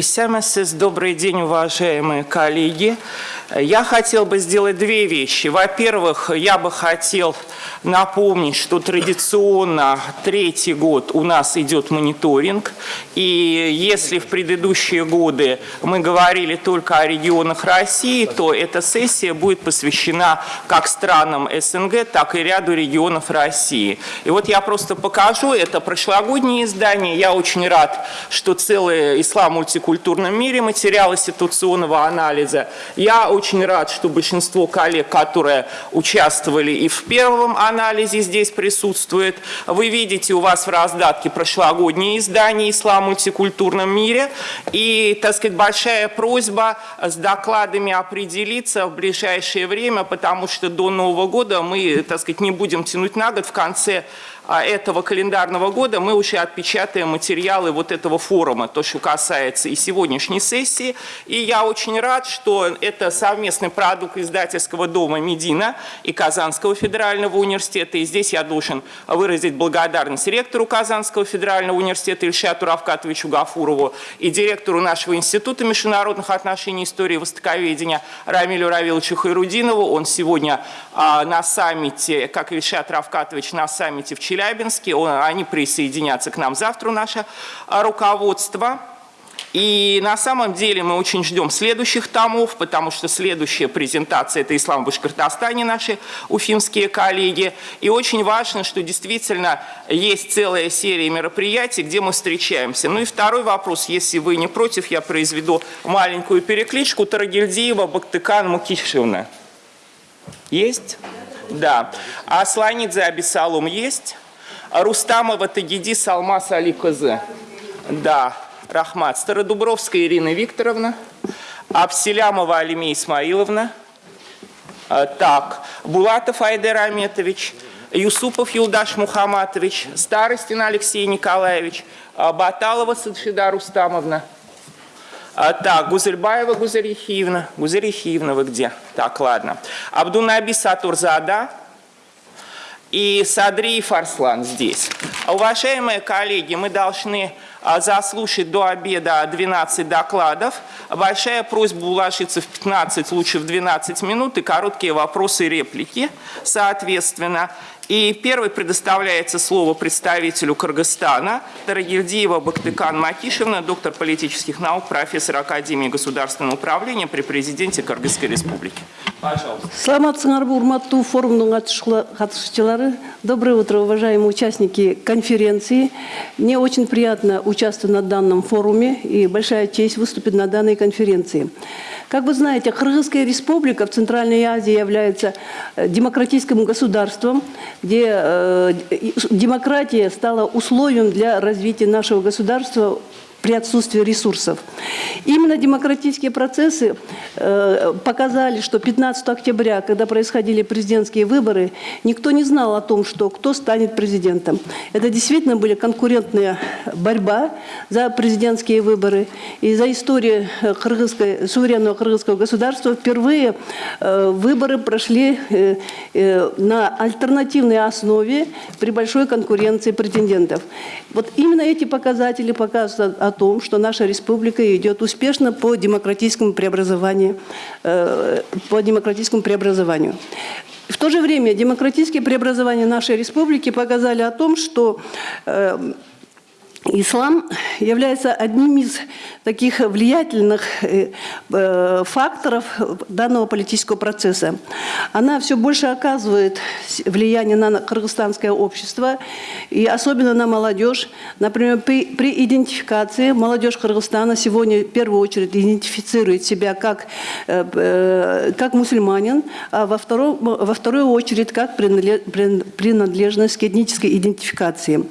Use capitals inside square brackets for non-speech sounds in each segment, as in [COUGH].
Хрисямесис, добрый день, уважаемые коллеги. Я хотел бы сделать две вещи. Во-первых, я бы хотел напомнить, что традиционно третий год у нас идет мониторинг. И если в предыдущие годы мы говорили только о регионах России, то эта сессия будет посвящена как странам СНГ, так и ряду регионов России. И вот я просто покажу, это прошлогоднее издание. Я очень рад, что целый ислам в мультикультурном мире материалы ситуационного анализа. Я очень рад, что большинство коллег, которые участвовали и в первом анализе здесь присутствует. Вы видите, у вас в раздатке прошлогоднее издание «Ислам в мультикультурном мире». И, так сказать, большая просьба с докладами определиться в ближайшее время, потому что до Нового года мы, так сказать, не будем тянуть на год. В конце этого календарного года мы уже отпечатаем материалы вот этого форума, то, что касается и сегодняшней сессии. И я очень рад, что это совместный продукт издательского дома «Медина» и Казанского федерального университета. И здесь я должен выразить благодарность ректору Казанского федерального университета Ильшату Равкатовичу Гафурову и директору нашего Института международных отношений, истории и востоковедения Рамилю Равиловичу Хайрудинову. Он сегодня а, на саммите, как Ильшат Равкатович, на саммите в Челябинске Челябинске. Они присоединятся к нам завтра, наше а, руководство. И на самом деле мы очень ждем следующих томов, потому что следующая презентация – это «Ислам в Башкортостане», наши уфимские коллеги. И очень важно, что действительно есть целая серия мероприятий, где мы встречаемся. Ну и второй вопрос, если вы не против, я произведу маленькую перекличку. Тарагильдиева, Бактыкан, Мукишевна. Есть? Да. А Сланидзе Абисалум есть? Рустамова Тагиди Салмас Али Козы. Да, Рахмат. Стародубровская Ирина Викторовна. Абселямова Алимия Исмаиловна. А, так, Булатов Айдер Аметович. Юсупов Юлдаш Мухаматович. Старостин Алексей Николаевич. А, Баталова Садшида Рустамовна. А, так, Гузельбаева Гузерихиевна. Гузерихиевна вы где? Так, ладно. Абдунаби Сатурзада и Садри Фарслан здесь. Уважаемые коллеги, мы должны а, заслушать до обеда 12 докладов. Большая просьба уложиться в 15, лучше в 12 минут и короткие вопросы и реплики, соответственно. И первый предоставляется слово представителю Кыргызстана Тарагильдиева Бактыкан Макишевна, доктор политических наук, профессор Академии государственного управления при президенте Кыргызской республики. Пожалуйста. Саламатсыңар урматтуу форумдун катышчылары. Доброе утро, уважаемые участники конференции. Мне очень приятно участвовать на данном форуме и большая честь выступить на данной конференции. Как вы знаете, Кыргызская республика в Центральной Азии является э, демократическим государством, где э, демократия стала условием для развития нашего государства при отсутствии ресурсов. Именно демократические процессы э, показали, что 15 октября, когда происходили президентские выборы, никто не знал о том, что кто станет президентом. Это действительно были конкурентная борьба за президентские выборы. И за историю кыргызской, суверенного кыргызского государства впервые э, выборы прошли э, э, на альтернативной основе при большой конкуренции претендентов. Вот именно эти показатели показывают о том, что наша республика идет успешно по демократическому преобразованию. Э, по демократическому преобразованию. В то же время демократические преобразования нашей республики показали о том, что э, Ислам является одним из таких влиятельных э, э, факторов данного политического процесса. Она все больше оказывает влияние на кыргызстанское общество, и особенно на молодежь. Например, при, при идентификации молодежь Кыргызстана сегодня в первую очередь идентифицирует себя как, э, как мусульманин, а во вторую, во вторую очередь как принадлежность к этнической идентификации.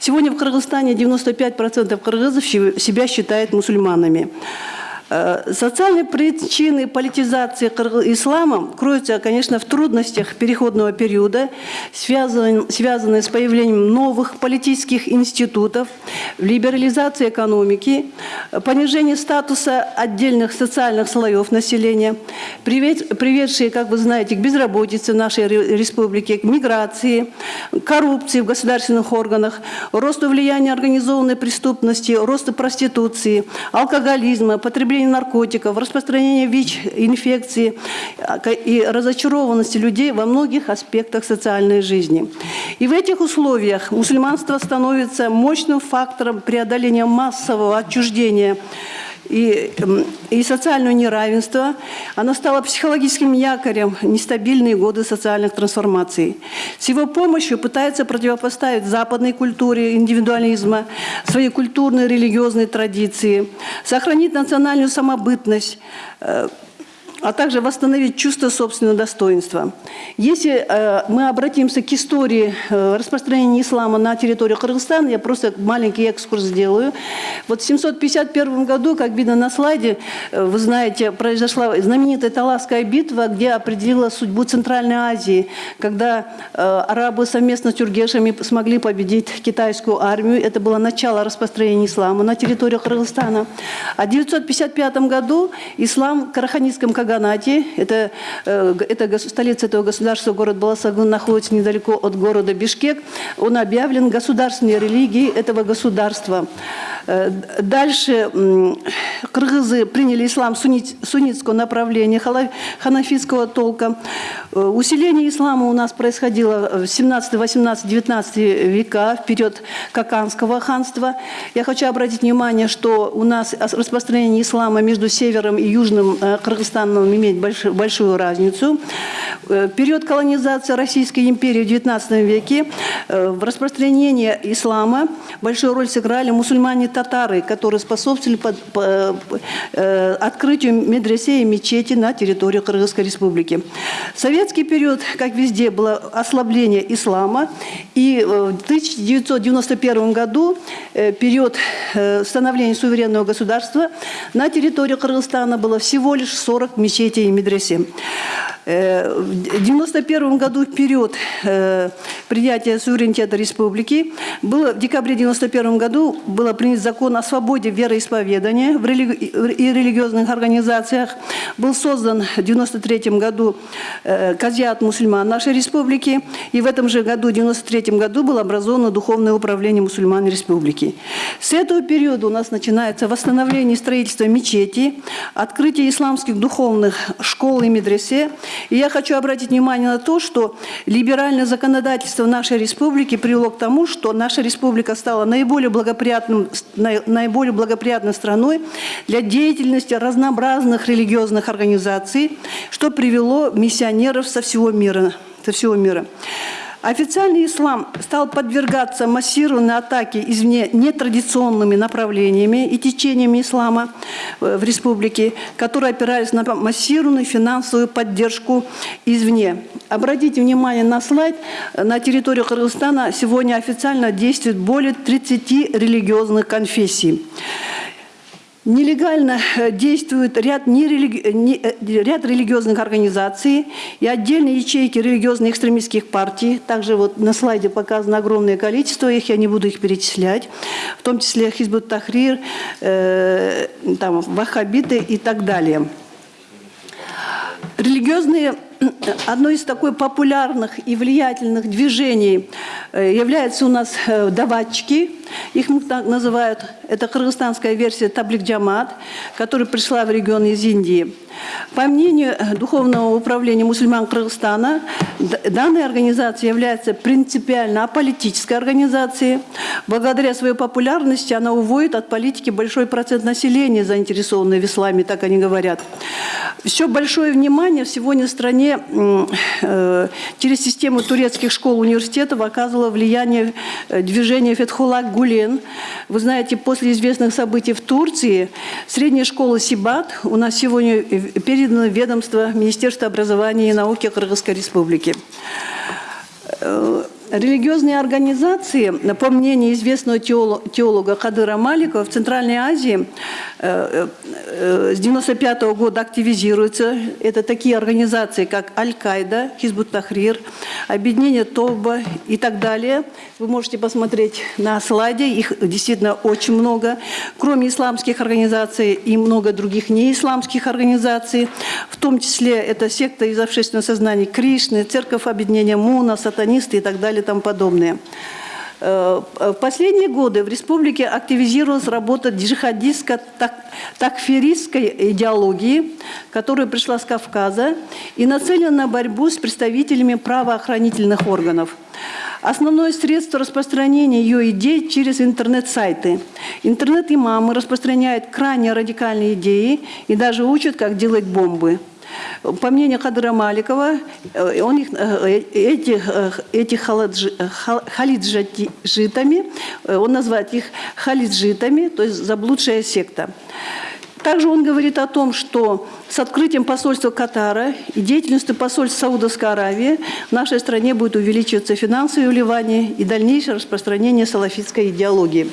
Сегодня в Кыргызстане 95% кыргызов себя считают мусульманами. Э, Социальные причины политизации ислама кроются, конечно, в трудностях переходного периода, связан- связанные с появлением новых политических институтов, либерализации экономики, понижении статуса отдельных социальных слоев населения, привед- приведшие, как вы знаете, к безработице в нашей ре- республике, к миграции, коррупции в государственных органах, росту влияния организованной преступности, росту проституции, алкоголизма, потребления наркотиков, распространения ВИЧ-инфекции а, и разочарованности людей во многих аспектах социальной жизни. И в этих условиях мусульманство становится мощным фактором преодоления массового отчуждения и, м, и социального неравенства. Оно стало психологическим якорем нестабильные годы социальных трансформаций. С его помощью пытается противопоставить западной культуре индивидуализма, свои культурные религиозные традиции, сохранить национальную самобытность, э, а также восстановить чувство собственного достоинства. Если э, мы обратимся к истории э, распространения ислама на территории Кыргызстана, я просто маленький экскурс сделаю. Вот в 751 году, как видно на слайде, э, вы знаете, произошла знаменитая Таласская битва, где определила судьбу Центральной Азии, когда э, арабы совместно с тюргешами смогли победить китайскую армию. Это было начало распространения ислама на территории Кыргызстана. А в 955 году ислам в Караханитском Каганате, это, э, это столица этого государства, город Баласагун, находится недалеко от города Бишкек, он объявлен государственной религией этого государства. Э, Дальше кыргызы приняли ислам суннит- суннитского направления, ханафитского толка. Э, Усиление ислама у нас происходило в 17, 18, 19 века, в период Каканского ханства. Я хочу обратить внимание, что у нас ос- распространение ислама между севером и южным э, Кыргызстаном имеет большую, большую разницу. Э, Период колонизации Российской империи в XIX веке э, в распространении ислама большую роль сыграли мусульмане-татары, которые способствовали под- по- э, открытию медресе и мечети на территории Кыргызской республики. В советский период, как везде, было ослабление ислама. И э, в 1991 году, период становления суверенного государства, на территории Кыргызстана было всего лишь 40 мечетей и медресе. Э, В 1991 году, в период э, принятия суверенитета республики, было, в декабре 1991 году было принят закон о свободе вероисповедания в религи- и религиозных организациях. Был создан в 1993 году э, Казиат мусульман нашей республики. И в этом же году, в 1993 году, было образовано Духовное управление мусульман республики. С этого периода у нас начинается восстановление и строительство мечети, открытие исламских духовных школ и медресе. И я хочу обратить внимание на то, что либеральное законодательство нашей республики привело к тому, что наша республика стала наиболее благоприятным, на- наиболее благоприятной страной для деятельности разнообразных религиозных организаций, что привело миссионеров со всего мира. Со всего мира. Официальный ислам стал подвергаться массированной атаке извне нетрадиционными направлениями и течениями ислама э, в республике, которые опирались на массированную финансовую поддержку извне. Обратите внимание на слайд. На территории Кыргызстана сегодня официально действует более 30 религиозных конфессий. Нелегально э, действует ряд, нерелиги- э, не- э, ряд религиозных организаций и отдельные ячейки религиозных экстремистских партий. Также вот на слайде показано огромное количество их, я не буду их перечислять, в том числе Хизбут Тахрир, э, там, ваххабиты и так далее. Религиозные, одно из такой популярных и влиятельных движений э, являются у нас э, даватчики, их так называют, это кыргызстанская версия Таблик Джамат, которая пришла в регион из Индии. По мнению э, Духовного управления мусульман Кыргызстана, данная организация является принципиально аполитической организацией. Благодаря своей популярности она уводит от политики большой процент населения, заинтересованной в исламе, так они говорят. Все большое внимание сегодня в стране э, через систему турецких школ университетов оказывало влияние э, движения Фетхулак Гулен. Вы знаете, после известных событий в Турции средняя школа Сибат у нас сегодня э, передана ведомство Министерства образования и науки Кыргызской Республики. Религиозные организации, по мнению известного теоло- теолога Кадыра Маликова, в Центральной Азии э, э, с 95 года активизируются. Это такие организации, как Аль-Каида, Хизбут Тахрир, Объединение Тоба и так далее. Вы можете посмотреть на слайде, их действительно очень много. Кроме исламских организаций и много других неисламских организаций, в том числе это секта из общественного сознания Кришны, Церковь Объединения Муна, сатанисты и так далее и тому подобное. Э, В последние годы в республике активизировалась работа джихадистско-такферистской идеологии, которая пришла с Кавказа и нацелена на борьбу с представителями правоохранительных органов. Основное средство распространения ее идей через интернет-сайты. Интернет-имамы распространяют крайне радикальные идеи и даже учат, как делать бомбы. По мнению Хадра Маликова, э, он их, э, э, этих халаджи- э, ха- халиджитами, он назвал их халиджитами, то есть заблудшая секта. Также он говорит о том, что с открытием посольства Катара и деятельностью посольства Саудовской Аравии в нашей стране будет увеличиваться финансовые вливания и дальнейшее распространение салафитской идеологии.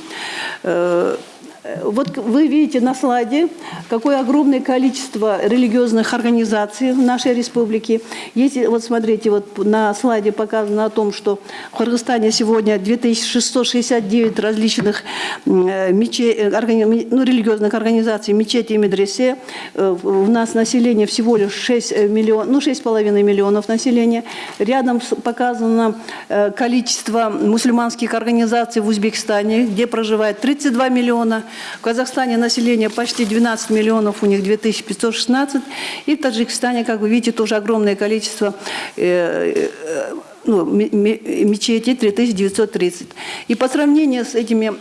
Э, Вот вы видите на слайде, какое огромное количество религиозных организаций в нашей республике. Если, вот смотрите, вот на слайде показано о том, что в Кыргызстане сегодня 2669 различных э, мече- э, органи- ну, религиозных организаций, мечети и медресе. Э, У нас население всего лишь 6 миллионов, ну 6,5 миллионов населения. Рядом показано э, количество мусульманских организаций в Узбекистане, где проживает 32 миллиона. В Казахстане население почти 12 миллионов, у них 2516. И в Таджикистане, как вы видите, тоже огромное количество э, э, ну, ме- ме- мечетей 3930. И по сравнению с этими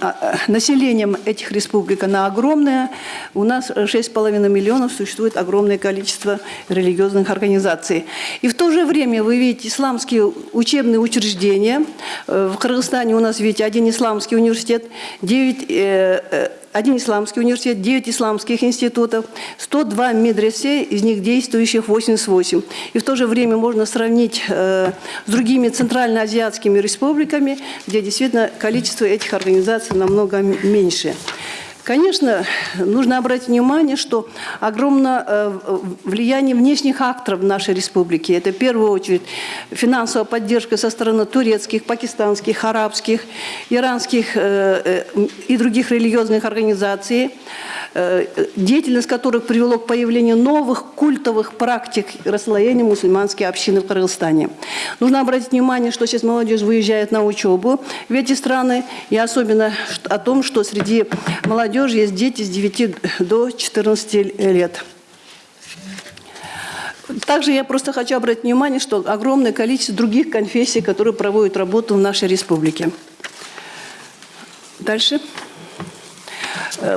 а, а, населением этих республик, она огромная. У нас 6,5 миллионов существует огромное количество религиозных организаций. И в то же время вы видите исламские учебные учреждения. Э, В Кыргызстане у нас, видите, один исламский университет, 9 один исламский университет, 9 исламских институтов, 102 медресе, из них действующих 88. И в то же время можно сравнить э, с другими центральноазиатскими республиками, где действительно количество этих организаций намного меньше. Конечно, нужно обратить внимание, что огромное э, влияние внешних акторов в нашей республике. Это в первую очередь финансовая поддержка со стороны турецких, пакистанских, арабских, иранских э, э, и других религиозных организаций, деятельность которых привело к появлению новых культовых практик расслоения мусульманской общины в Кыргызстане. Нужно обратить внимание, что сейчас молодежь выезжает на учебу в эти страны, и особенно о том, что среди молодежи есть дети с 9 до 14 лет. Также я просто хочу обратить внимание, что огромное количество других конфессий, которые проводят работу в нашей республике. Дальше. Э,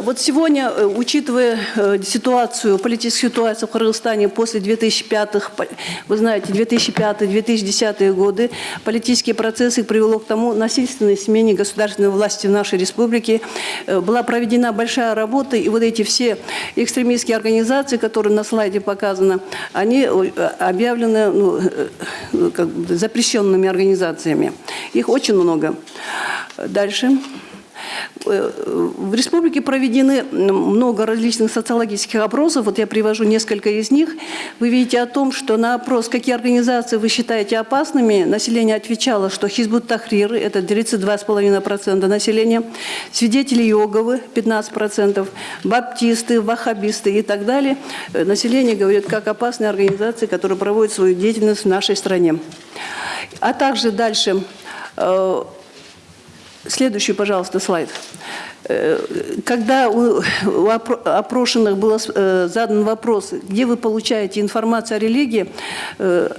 Вот сегодня, э, учитывая э, ситуацию, политическую ситуацию в Кыргызстане после 2005, по- вы знаете, 2005-2010 годы, политические процессы привело к тому насильственной смене государственной власти в нашей республике. Э, Была проведена большая работа, и вот эти все экстремистские организации, которые на слайде показаны, они э, объявлены ну, э, э, как бы запрещенными организациями. Их очень много. Дальше. Э, В республике проведены много различных социологических опросов. Вот я привожу несколько из них. Вы видите о том, что на опрос, какие организации вы считаете опасными, население отвечало, что Хизбут Тахрир, это 32,5% населения, свидетели Йоговы, 15%, баптисты, ваххабисты и так далее. Э, Население говорит, как опасные организации, которые проводят свою деятельность в нашей стране. А также дальше э, Следующий, пожалуйста, слайд. Э, Когда у у опро- опрошенных был э, задан вопрос, где вы получаете информацию о религии, э,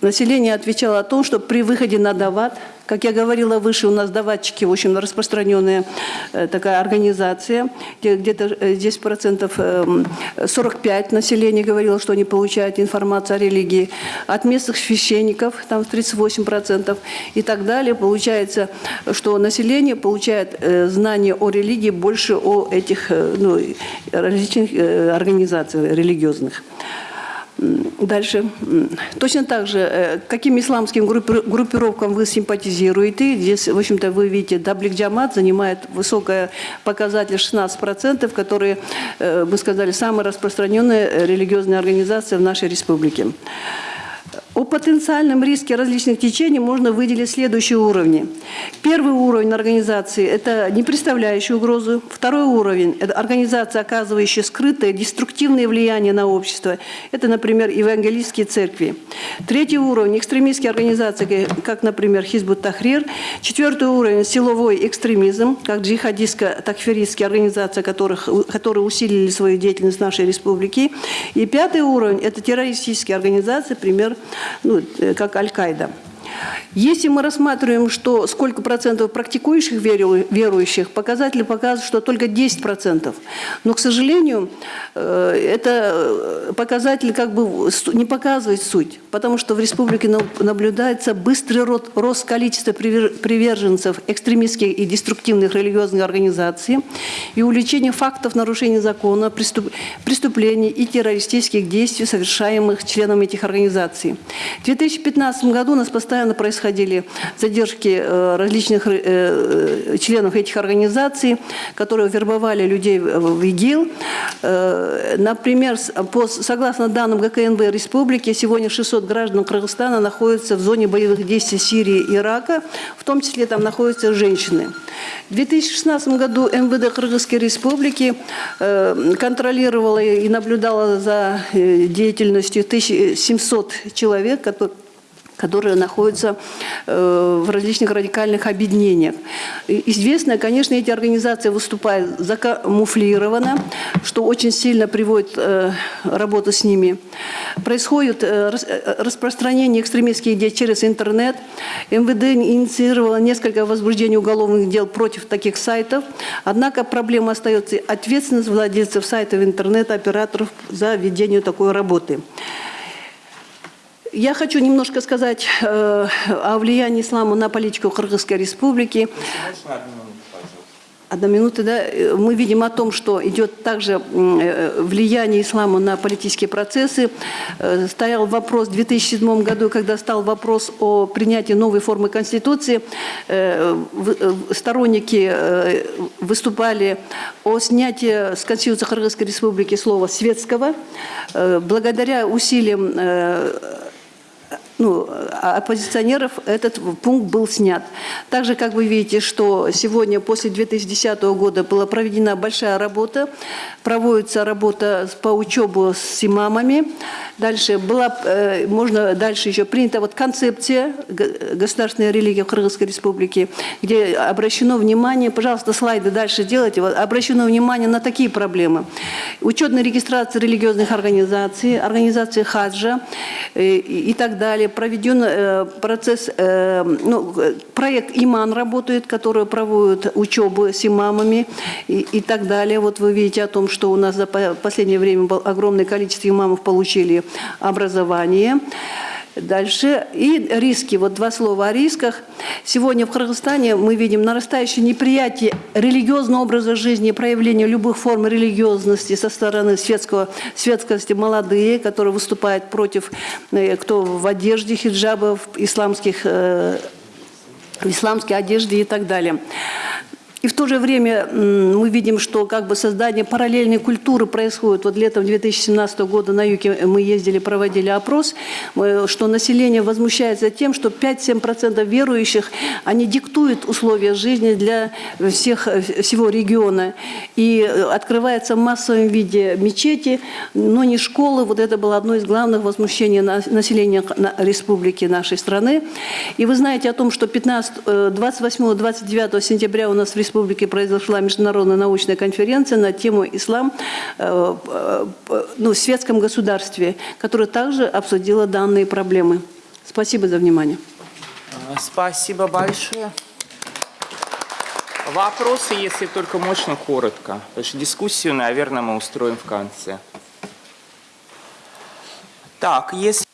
население отвечало о том, что при выходе на дават, как я говорила выше, у нас даватчики, в общем, распространенная э, такая организация, где где-то э, 10 процентов, эм, 45 населения говорило, что они получают информацию о религии. От местных священников, там 38 процентов и так далее. Получается, что население получает э, знания о религии больше о этих ну, различных организациях религиозных. Дальше. Точно так же, э, каким исламским группи- группировкам вы симпатизируете? Здесь, в общем-то, вы видите, Даблик Джамат занимает высокий показатель 16%, которые, э, мы сказали, самые распространенные э, религиозные организации в нашей республике. О потенциальном риске различных течений можно выделить следующие уровни. Первый уровень организации – это не представляющий угрозу. Второй уровень – это организация, оказывающая скрытое деструктивное влияние на общество. Это, например, евангелистские церкви. Третий уровень – экстремистские организации, как, например, Хизбут Тахрир. Четвертый уровень – силовой экстремизм, как джихадистско-такферистские организации, которых, которые усилили свою деятельность в нашей республике. И пятый уровень – это террористические организации, пример, ну, э, как Аль-Каида. Если мы рассматриваем, что сколько процентов практикующих веру- верующих, показатели показывают, что только 10 процентов. Но, к сожалению, э, это э, показатель как бы не показывает суть, потому что в республике на- наблюдается быстрый рост количества привер- приверженцев экстремистских и деструктивных религиозных организаций и увеличение фактов нарушения закона, преступ- преступлений и террористических действий, совершаемых членами этих организаций. В 2015 году нас постоянно происходили задержки э, различных э, э, членов этих организаций, которые вербовали людей в ИГИЛ. Например, согласно данным ГКНБ республики, сегодня 600 граждан Кыргызстана находятся в зоне боевых действий Сирии и Ирака, в том числе там находятся женщины. В 2016 году МВД Кыргызской республики контролировала и наблюдала за деятельностью 1700 человек, которые находятся э, в различных радикальных объединениях. Известно, конечно, эти организации выступают закамуфлированно, что очень сильно приводит э, работу с ними. Происходит э, распространение экстремистских идей через интернет. МВД инициировало несколько возбуждений уголовных дел против таких сайтов. Однако проблема остается ответственность владельцев сайтов интернета, операторов за ведение такой работы. Я хочу немножко сказать э, о влиянии ислама на политику Кыргызской республики. Одна минута, да. Э, Мы видим о том, что идет также э, влияние ислама на политические процессы. Э, Стоял вопрос в 2007 году, когда стал вопрос о принятии новой формы Конституции, сторонники выступали о снятии с Конституции Кыргызской республики слова «светского». Благодаря усилиям ну, а- оппозиционеров этот пункт был снят. Также, как вы видите, что сегодня, после 2010 года, была проведена большая работа, проводится работа по учебу с имамами. Дальше была, э, можно дальше еще принята вот концепция государственной религии в Кыргызской республике, где обращено внимание, пожалуйста, слайды дальше делайте, вот, обращено внимание на такие проблемы. Учетная регистрация религиозных организаций, организации хаджа э, и и так далее. Проведен э, процесс, э, ну, э, проект «Иман» работает, который проводит учебу с имамами и, и так далее. Вот вы видите о том, что у нас за по- последнее время огромное количество имамов получили образование. Дальше. И риски. Вот два слова о рисках. Сегодня в Кыргызстане мы видим нарастающее неприятие религиозного образа жизни, проявление любых форм религиозности со стороны светского, светскости молодые, которые выступают против, э, кто в одежде хиджабов, исламских, э, в исламской одежде и так далее. И в то же время мы видим, что как бы создание параллельной культуры происходит. Вот летом 2017 года на юге мы ездили, проводили опрос, э, что население возмущается тем, что 5-7% верующих, они диктуют условия жизни для всех, э, всего региона. И э, открывается в массовом виде мечети, но не школы. Вот это было одно из главных возмущений на- населения на- республики нашей страны. И вы знаете о том, что 28-29 сентября у нас в республике произошла международная научная конференция на тему «Ислам э, э, ну, в светском государстве», которая также обсудила данные проблемы. Спасибо за внимание. А, Спасибо большое. Вопросы, если только можно, коротко. Потому что дискуссию, наверное, мы устроим в конце. Так, если...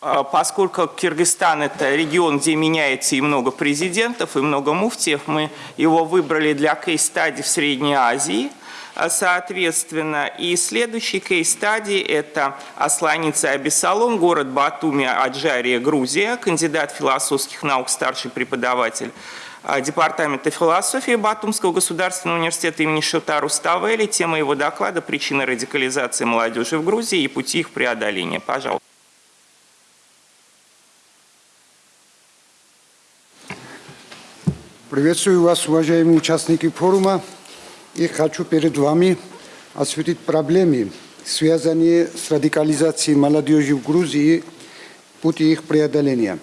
поскольку Киргизстан это регион, где меняется и много президентов, и много муфтиев, мы его выбрали для кейс-стадии в Средней Азии – соответственно. И следующий кейс-стадий – это Асланица Абисалом, город Батуми, Аджария, Грузия, кандидат философских наук, старший преподаватель а, Департамента философии Батумского государственного университета имени Шотару Ставели. Тема его доклада «Причины радикализации молодежи в Грузии и пути их преодоления». Пожалуйста. Приветствую вас, уважаемые участники форума и хочу перед вами осветить проблемы, связанные с радикализацией молодежи в Грузии, пути их преодоления.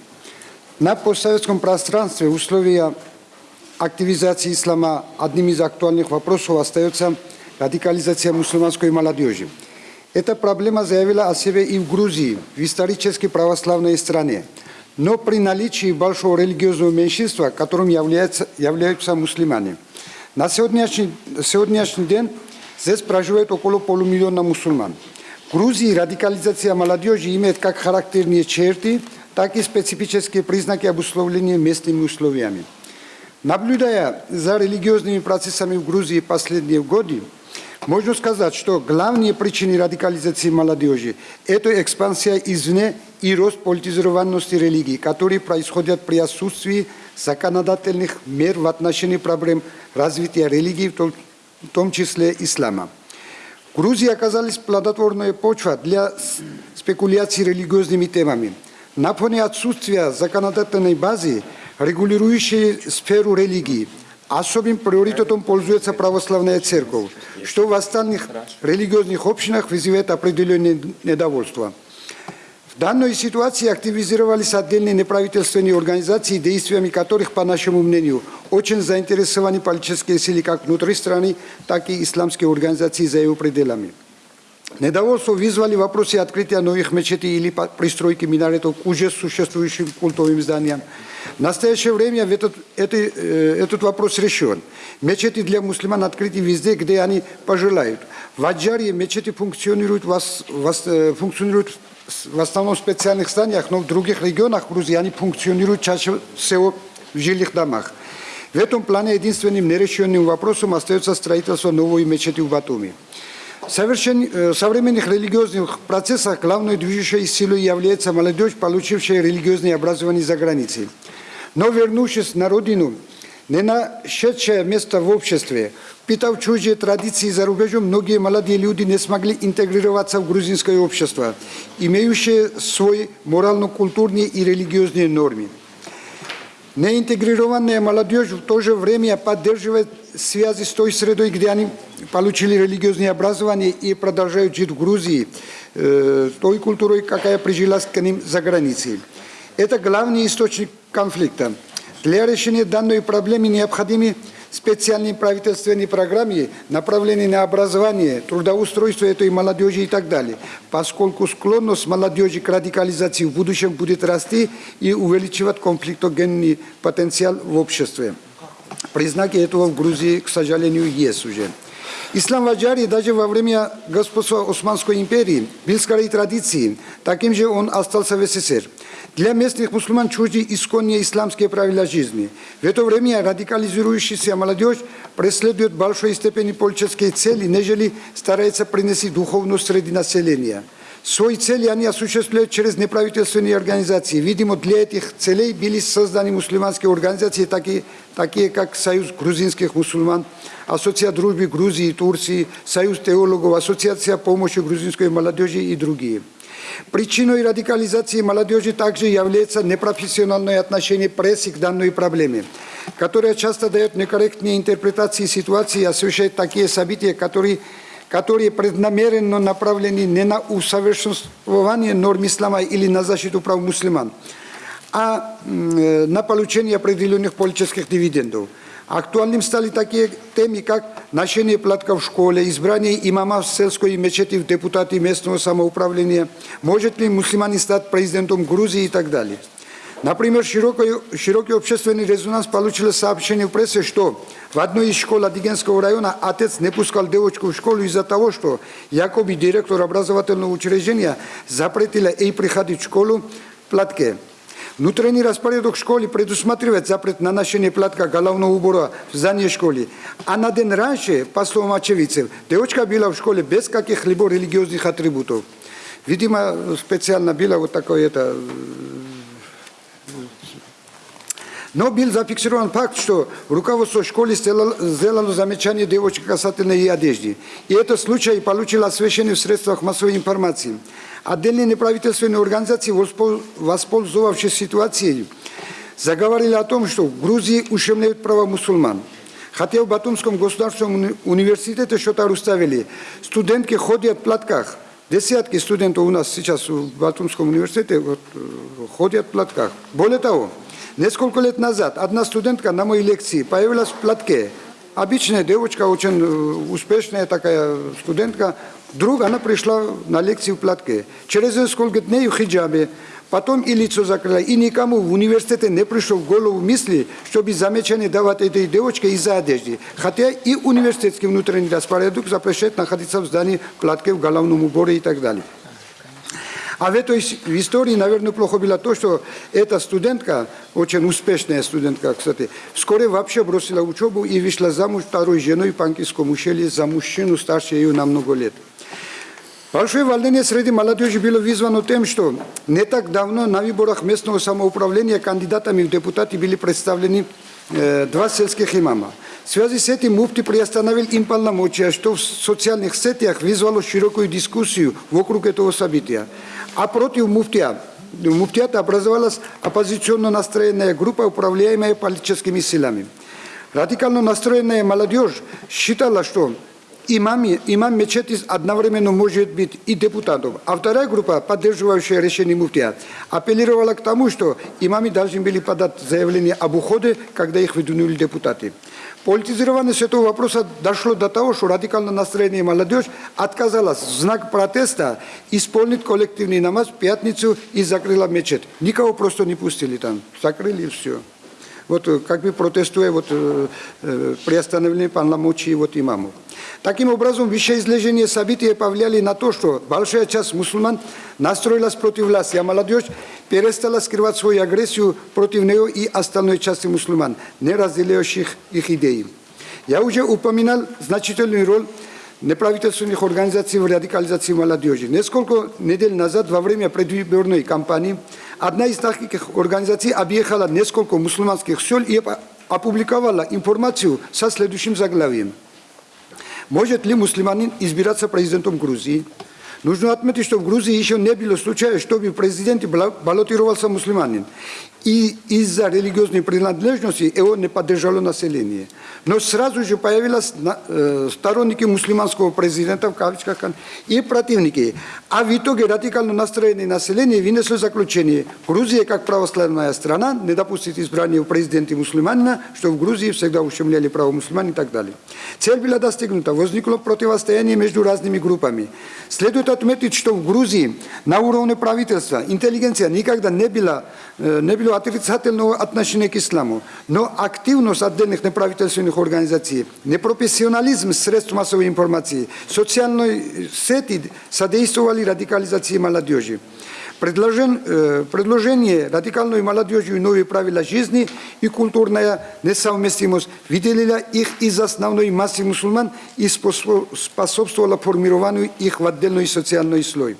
На постсоветском пространстве условия активизации ислама одним из актуальных вопросов остается радикализация мусульманской молодежи. Эта проблема заявила о себе и в Грузии, в исторически православной стране. Но при наличии большого религиозного меньшинства, которым являются, являются мусульмане – на сегодняшний, сегодняшний день здесь проживает около полумиллиона мусульман. В Грузии радикализация молодежи имеет как характерные черты, так и специфические признаки обусловления местными условиями. Наблюдая за религиозными процессами в Грузии последние годы, можно сказать, что главные причины радикализации молодежи – это экспансия извне и рост политизированности религии, которые происходят при отсутствии законодательных мер в отношении проблем развития религии, в том числе ислама. В оказалась плодотворная почва для спекуляций религиозными темами. На фоне отсутствия законодательной базы, регулирующей сферу религии, особым приоритетом пользуется православная церковь, что в остальных религиозных общинах вызывает определенное недовольство. В данной ситуации активизировались отдельные неправительственные организации, действиями которых, по нашему мнению, очень заинтересованы политические силы как внутри страны, так и исламские организации за его пределами. Недовольство вызвали вопросы открытия новых мечетей или пристройки минаретов к уже существующим культовым зданиям. В настоящее время этот, это, э, этот вопрос решен. Мечети для мусульман открыты везде, где они пожелают. В Аджаре мечети функционируют, э, функционируют в основном в специальных зданиях, но в других регионах Грузии они функционируют чаще всего в жилых домах. В этом плане единственным нерешенным вопросом остается строительство новой мечети в Батуми. В э, современных религиозных процессах главной движущей силой является молодежь, получившая религиозное образование за границей. Но вернувшись на родину, не нашедшее место в обществе, Питав чужие традиции за рубежом, многие молодые люди не смогли интегрироваться в грузинское общество, имеющее свой морально-культурные и религиозные нормы. Неинтегрированная молодежь в то же время поддерживает связи с той средой, где они получили религиозное образование и продолжают жить в Грузии, э, той культурой, какая прижилась к ним за границей. Это главный источник конфликта. Для решения данной проблемы необходимы специальной правительственной программе, направленной на образование, трудоустройство этой молодежи и так далее, поскольку склонность молодежи к радикализации в будущем будет расти и увеличивать конфликтогенный потенциал в обществе. Признаки этого в Грузии, к сожалению, есть уже. Ислам в Аджаре даже во время господства Османской империи был скорее традицией, таким же он остался в СССР. Для местных мусульман чужды исконные исламские правила жизни. В это время радикализирующаяся молодежь преследует большой степени политические цели, нежели старается принести духовность среди населения. Свои цели они осуществляют через неправительственные организации. Видимо, для этих целей были созданы мусульманские организации, такие, такие как Союз грузинских мусульман, Ассоциация дружбы Грузии и Турции, Союз теологов, Ассоциация помощи грузинской молодежи и другие. Причиной радикализации молодежи также является непрофессиональное отношение прессы к данной проблеме, которая часто дает некорректные интерпретации ситуации и освещает такие события, которые, которые преднамеренно направлены не на усовершенствование норм ислама или на защиту прав мусульман, а э, на получение определенных политических дивидендов. Актуальным стали такие темы, как ношение платка в школе, избрание имама в сельской мечети в депутаты местного самоуправления, может ли мусульманин стать президентом Грузии и так далее. Например, широкий, широкий общественный резонанс получило сообщение в прессе, что в одной из школ Адигенского района отец не пускал девочку в школу из-за того, что якобы директор образовательного учреждения запретила ей приходить в школу, платке. Внутренний распорядок школы предусматривает запрет на ношение платка головного убора в здании школы. А на день раньше, по словам очевидцев, девочка была в школе без каких-либо религиозных атрибутов. Видимо, специально было вот такое это но был зафиксирован факт, что руководство школы сделало, сделало замечание девочки касательно ее одежды. И этот случай получил освещение в средствах массовой информации. Отдельные неправительственные организации, воспользовавшись ситуацией, заговорили о том, что в Грузии ущемляют права мусульман. Хотя в Батумском государственном университете что-то уставили. Студентки ходят в платках. Десятки студентов у нас сейчас в Батумском университете вот, ходят в платках. Более того, Несколько лет назад одна студентка на моей лекции появилась в платке. Обычная девочка, очень успешная такая студентка. Вдруг она пришла на лекцию в платке. Через несколько дней в хиджабе. Потом и лицо закрыла. И никому в университете не пришло в голову мысли, чтобы замечание давать этой девочке из-за одежды. Хотя и университетский внутренний распорядок запрещает находиться в здании в платке, в головном уборе и так далее. А в этой в истории, наверное, плохо было то, что эта студентка, очень успешная студентка, кстати, вскоре вообще бросила учебу и вышла замуж второй женой в Панкиском ущелье за мужчину старше ее на много лет. Большое волнение среди молодежи было вызвано тем, что не так давно на выборах местного самоуправления кандидатами в депутаты были представлены э, два сельских имама. В связи с этим муфти приостановил им полномочия, что в социальных сетях вызвало широкую дискуссию вокруг этого события. А против муфтия, муфтиата образовалась оппозиционно настроенная группа, управляемая политическими силами. Радикально настроенная молодежь считала, что имам, имам мечети одновременно может быть и депутатом. А вторая группа, поддерживающая решение муфтия, апеллировала к тому, что имамы должны были подать заявление об уходе, когда их выдвинули депутаты. Политизированность этого вопроса дошло до того, что радикально настроенная молодежь отказалась в знак протеста исполнить коллективный намаз в пятницу и закрыла мечеть. Никого просто не пустили там, закрыли и все. Вот как бы протестуя вот, э, э, приостановление полномочий вот имамов. Таким образом, вещеизложение событий повлияли на то, что большая часть мусульман настроилась против власти, а молодежь перестала скрывать свою агрессию против нее и остальной части мусульман, не разделяющих их идеи. Я уже упоминал значительную роль неправительственных организаций в радикализации молодежи. Несколько недель назад, во время предвыборной кампании, одна из таких организаций объехала несколько мусульманских сел и опубликовала информацию со следующим заглавием – может ли мусульманин избираться президентом Грузии? Нужно отметить, что в Грузии еще не было случая, чтобы в президенте баллотировался мусульманин и из-за религиозной принадлежности его не поддержало население. Но сразу же появились э, сторонники мусульманского президента, в кавычках, и противники. А в итоге радикально настроенное население вынесло заключение. Грузия, как православная страна, не допустит избрания в президенте мусульманина, что в Грузии всегда ущемляли право мусульман и так далее. Цель была достигнута. Возникло противостояние между разными группами. Следует отметить, что в Грузии на уровне правительства интеллигенция никогда не была, э, не была отрицательного отношение к исламу, но активность отдельных неправительственных организаций, непрофессионализм средств массовой информации, социальные сети содействовали радикализации молодежи. Предложен, э, предложение радикальной молодежи новые правила жизни и культурная несовместимость выделила их из основной массы мусульман и способствовала формированию их в отдельный социальный слой.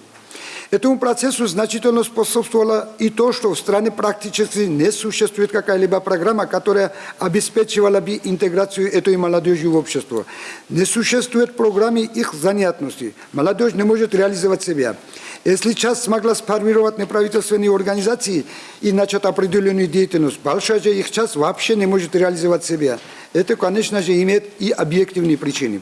Этому процессу значительно способствовало и то, что в стране практически не существует какая-либо программа, которая обеспечивала бы интеграцию этой молодежи в общество. Не существует программы их занятности. Молодежь не может реализовать себя. Если часть смогла сформировать неправительственные организации и начать определенную деятельность, большая же их часть вообще не может реализовать себя. Это, конечно же, имеет и объективные причины.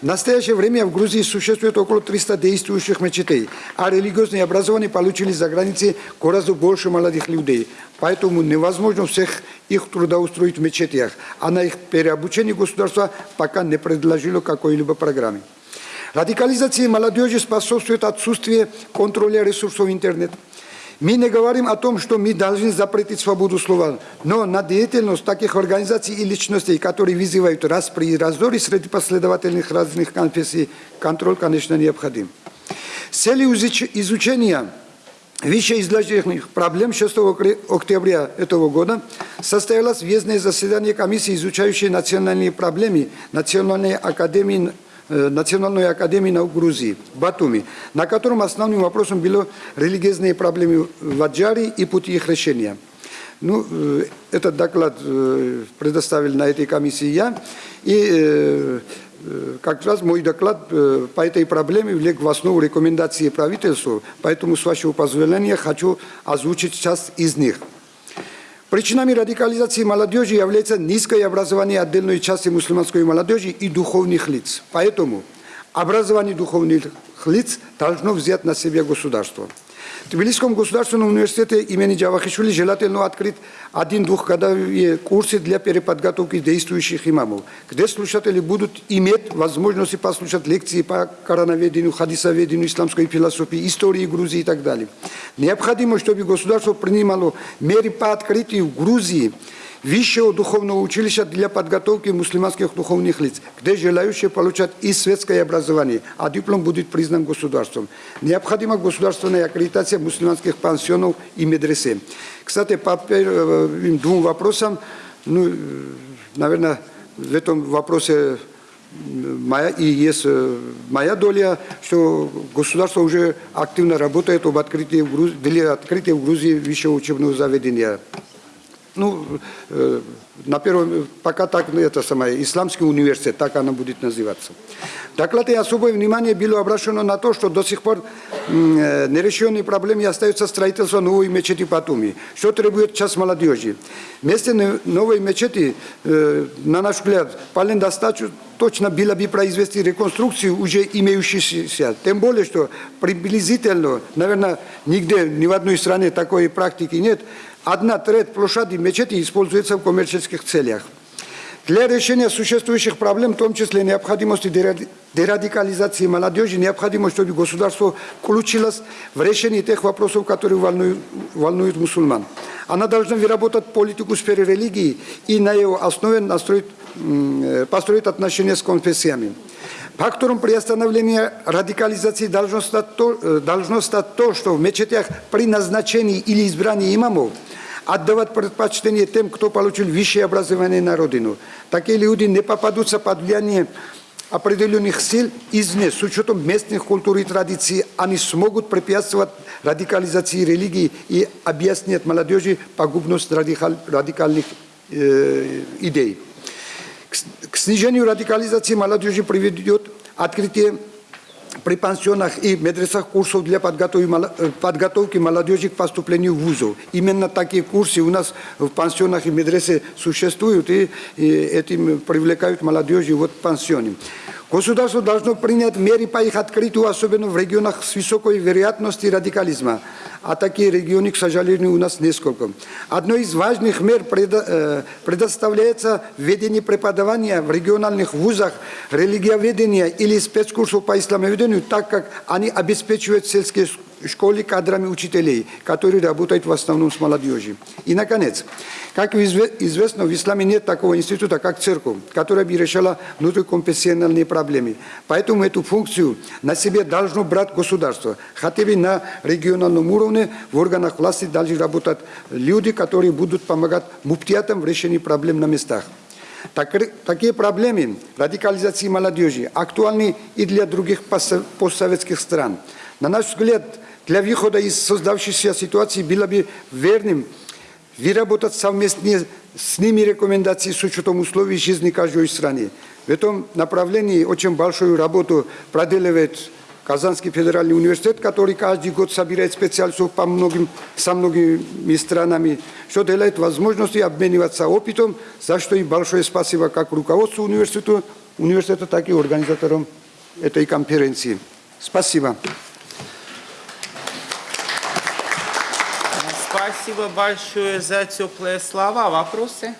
В настоящее время в Грузии существует около 300 действующих мечетей, а религиозные образования получили за границей гораздо больше молодых людей. Поэтому невозможно всех их трудоустроить в мечетях, а на их переобучение государство пока не предложило какой-либо программы. Радикализации молодежи способствует отсутствие контроля ресурсов интернета. Мы не говорим о том, что мы должны запретить свободу слова, но на деятельность таких организаций и личностей, которые вызывают распри и раздоры среди последовательных разных конфессий, контроль, конечно, необходим. С целью изучения вышеизложенных проблем 6 окре- октября этого года состоялось въездное заседание комиссии, изучающей национальные проблемы Национальной академии Национальной академии наук Грузии Батуми, на котором основным вопросом были религиозные проблемы в Аджаре и пути их решения. Ну, э, этот доклад э, предоставил на этой комиссии я. И э, э, как раз мой доклад э, по этой проблеме влег в основу рекомендации правительству, поэтому, с вашего позволения, хочу озвучить часть из них. Причинами радикализации молодежи является низкое образование отдельной части мусульманской молодежи и духовных лиц. Поэтому образование духовных лиц должно взять на себя государство. Тбилисском государственном университете имени Джавахишвили желательно открыть один двухгодовые курсы для переподготовки действующих имамов, где слушатели будут иметь возможность послушать лекции по короноведению, хадисоведению, исламской философии, истории Грузии и так далее. Необходимо, чтобы государство принимало меры по открытию Грузии высшего духовного училища для подготовки мусульманских духовных лиц, где желающие получат и светское образование, а диплом будет признан государством. Необходима государственная аккредитация мусульманских пансионов и медресе. Кстати, по первым двум вопросам, ну, наверное, в этом вопросе моя, и есть э, моя доля, что государство уже активно работает об открытии в Грузии, для открытия в Грузии высшего учебного заведения. Ну, э, на первом, пока так, ну, это самое, Исламский университет, так она будет называться. Докладе особое внимание было обращено на то, что до сих пор э, нерешенной проблемой остается строительство новой мечети в Батуми, что требует час молодежи. Вместо но- новой мечети, э, на наш взгляд, вполне достаточно точно было бы произвести реконструкцию уже имеющейся. Тем более, что приблизительно, наверное, нигде, ни в одной стране такой практики нет, одна треть площади мечети используется в коммерческих целях. Для решения существующих проблем, в том числе необходимости деради- дерадикализации молодежи, необходимо, чтобы государство включилось в решение тех вопросов, которые волнуют, волнуют мусульман. Она должна выработать политику в сфере религии и на ее основе настроить, э, построить отношения с конфессиями. Фактором приостановления радикализации должно стать, то, э, должно стать то, что в мечетях при назначении или избрании имамов отдавать предпочтение тем, кто получил высшее образование на родину. Такие люди не попадутся под влияние определенных сил извне, с учетом местных культур и традиций, они смогут препятствовать радикализации религии и объяснять молодежи пагубность радикаль- радикальных э, идей. К снижению радикализации молодежи приведет открытие при пансионах и медресах курсов для подготовки, э, молодежи к поступлению в вузов. Именно такие курсы у нас в пансионах и медресе существуют, и, и этим привлекают молодежи вот в пансионе. Государство должно принять меры по их открытию, особенно в регионах с высокой вероятностью радикализма. А такие регионы, к сожалению, у нас несколько. Одной из важных мер э, предоставляется введение преподавания в региональных вузах религиоведения или спецкурсов по исламоведению, так как они обеспечивают сельские школы кадрами учителей, которые работают в основном с молодежью. И, наконец, как изве- известно, в исламе нет такого института, как церковь, которая бы решала внутриконфессиональные проблемы. Поэтому эту функцию на себе должно брать государство. Хотя бы на региональном уровне в органах власти должны работать люди, которые будут помогать муптиятам в решении проблем на местах. Так- такие проблемы радикализации молодежи актуальны и для других постсо- постсоветских стран. На наш взгляд, для выхода из создавшейся ситуации было бы верным выработать совместные с ними рекомендации с учетом условий жизни каждой страны. В этом направлении очень большую работу проделывает Казанский федеральный университет, который каждый год собирает специалистов по многим, со многими странами, что дает возможность обмениваться опытом, за что и большое спасибо как руководству университета, университета так и организаторам этой конференции. Спасибо. Спасибо большое за теплые слова. Вопросы?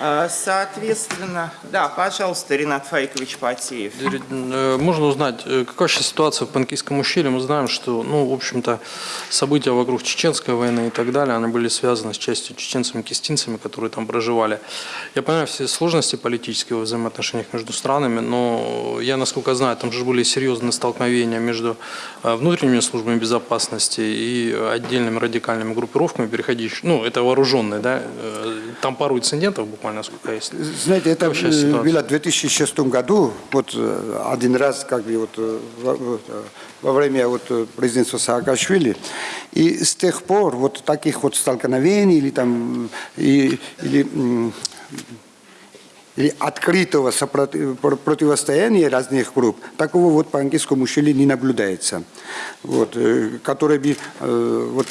А, Соответственно, да, пожалуйста, Ренат Фаикович Потеев. Э, Можно узнать, э, какая сейчас ситуация в Панкийском ущелье? Мы знаем, что, ну, в общем-то, события вокруг Чеченской войны и так далее, они были связаны с частью чеченцами-кистинцами, которые там проживали. Я понимаю все сложности политические в взаимоотношениях между странами, но я, насколько знаю, там же были серьезные столкновения между э, внутренними службами безопасности и отдельными радикальными группировками, переходящими, ну, это вооруженные, да, там пару инцидентов буквально, сколько есть. Знаете, это Вообще э, было в 2006 году, вот э, один раз, как бы вот э, во, время вот президентства Саакашвили, и с тех пор вот таких вот столкновений или там и, или или открытого сопротив- про- противостояния разных групп, такого вот по английскому ущелью не наблюдается, вот, который бы э, вот,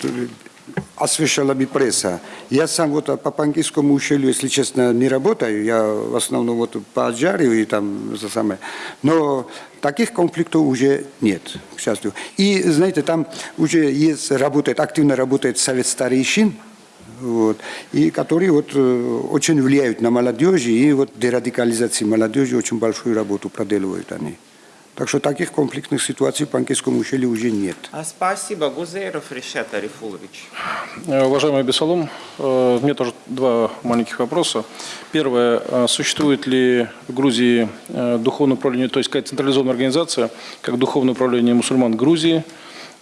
освещала бы пресса. Я сам вот по Панкийскому ущелью, если честно, не работаю, я в основном вот по Аджарию и там за самое. Но таких конфликтов уже нет, к счастью. И, знаете, там уже есть, работает, активно работает совет старейшин, вот, и которые вот, э, очень влияют на молодежь, и вот дерадикализации молодежи очень большую работу проделывают они. Так что таких конфликтных ситуаций в Панкийском ущелье уже нет. А, Спасибо, Гузейров Решат Арифулович. Э, Уважаемый Бесалом, э, у меня тоже два маленьких вопроса. Первое, э, существует ли в Грузии э, духовное управление, то есть какая централизованная организация, как духовное управление мусульман Грузии?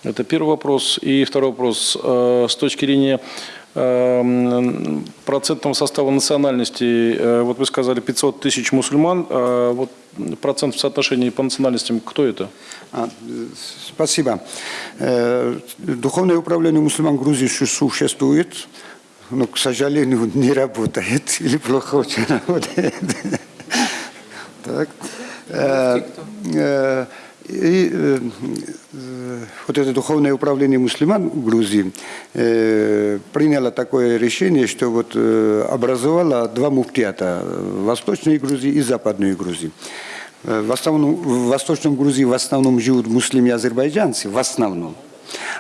Это первый вопрос. И второй вопрос, с точки зрения процентного состава национальности, э, вот вы сказали 500 тысяч мусульман, а вот процент в соотношении по национальностям, кто это? А, э, спасибо. Э, Духовное управление мусульман Грузии су- существует, но, к сожалению, [LAUGHS] не работает [LAUGHS] или плохо очень работает. [LAUGHS] Так. И э, вот это духовное управление мусульман в Грузии э, приняло такое решение, что вот э, образовало два муфтиата Восточной Грузии и Западной Грузии. В, основном, в Восточном Грузии в основном живут муслимы и азербайджанцы, в основном.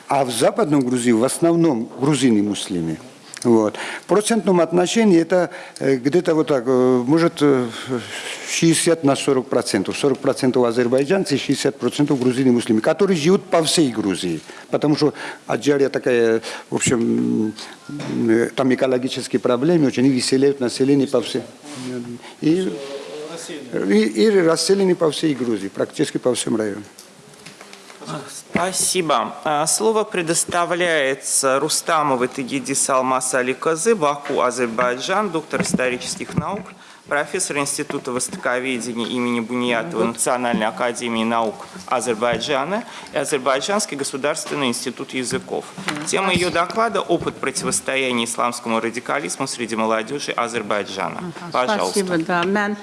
А в Западном Грузии в основном грузины-муслимы. Вот. В процентном отношении это э, где-то вот так, э, может э, 60 на 40 процентов. 40 процентов азербайджанцы, 60 процентов грузины муслимы, которые живут по всей Грузии. Потому что Аджария такая, в общем, э, там экологические проблемы, очень выселяют население по всей. И, и, и расселены по всей Грузии, практически по всем районам. Спасибо. А, Слово предоставляется Рустамовой Тагиди Салмас Али Козы, Баку, Азербайджан, доктор исторических наук, профессор Института Востоковедения имени Буниятова Национальной академии наук Азербайджана и Азербайджанский государственный институт языков. Тема ее доклада – опыт противостояния исламскому радикализму среди молодежи Азербайджана. Пожалуйста. Спасибо, да.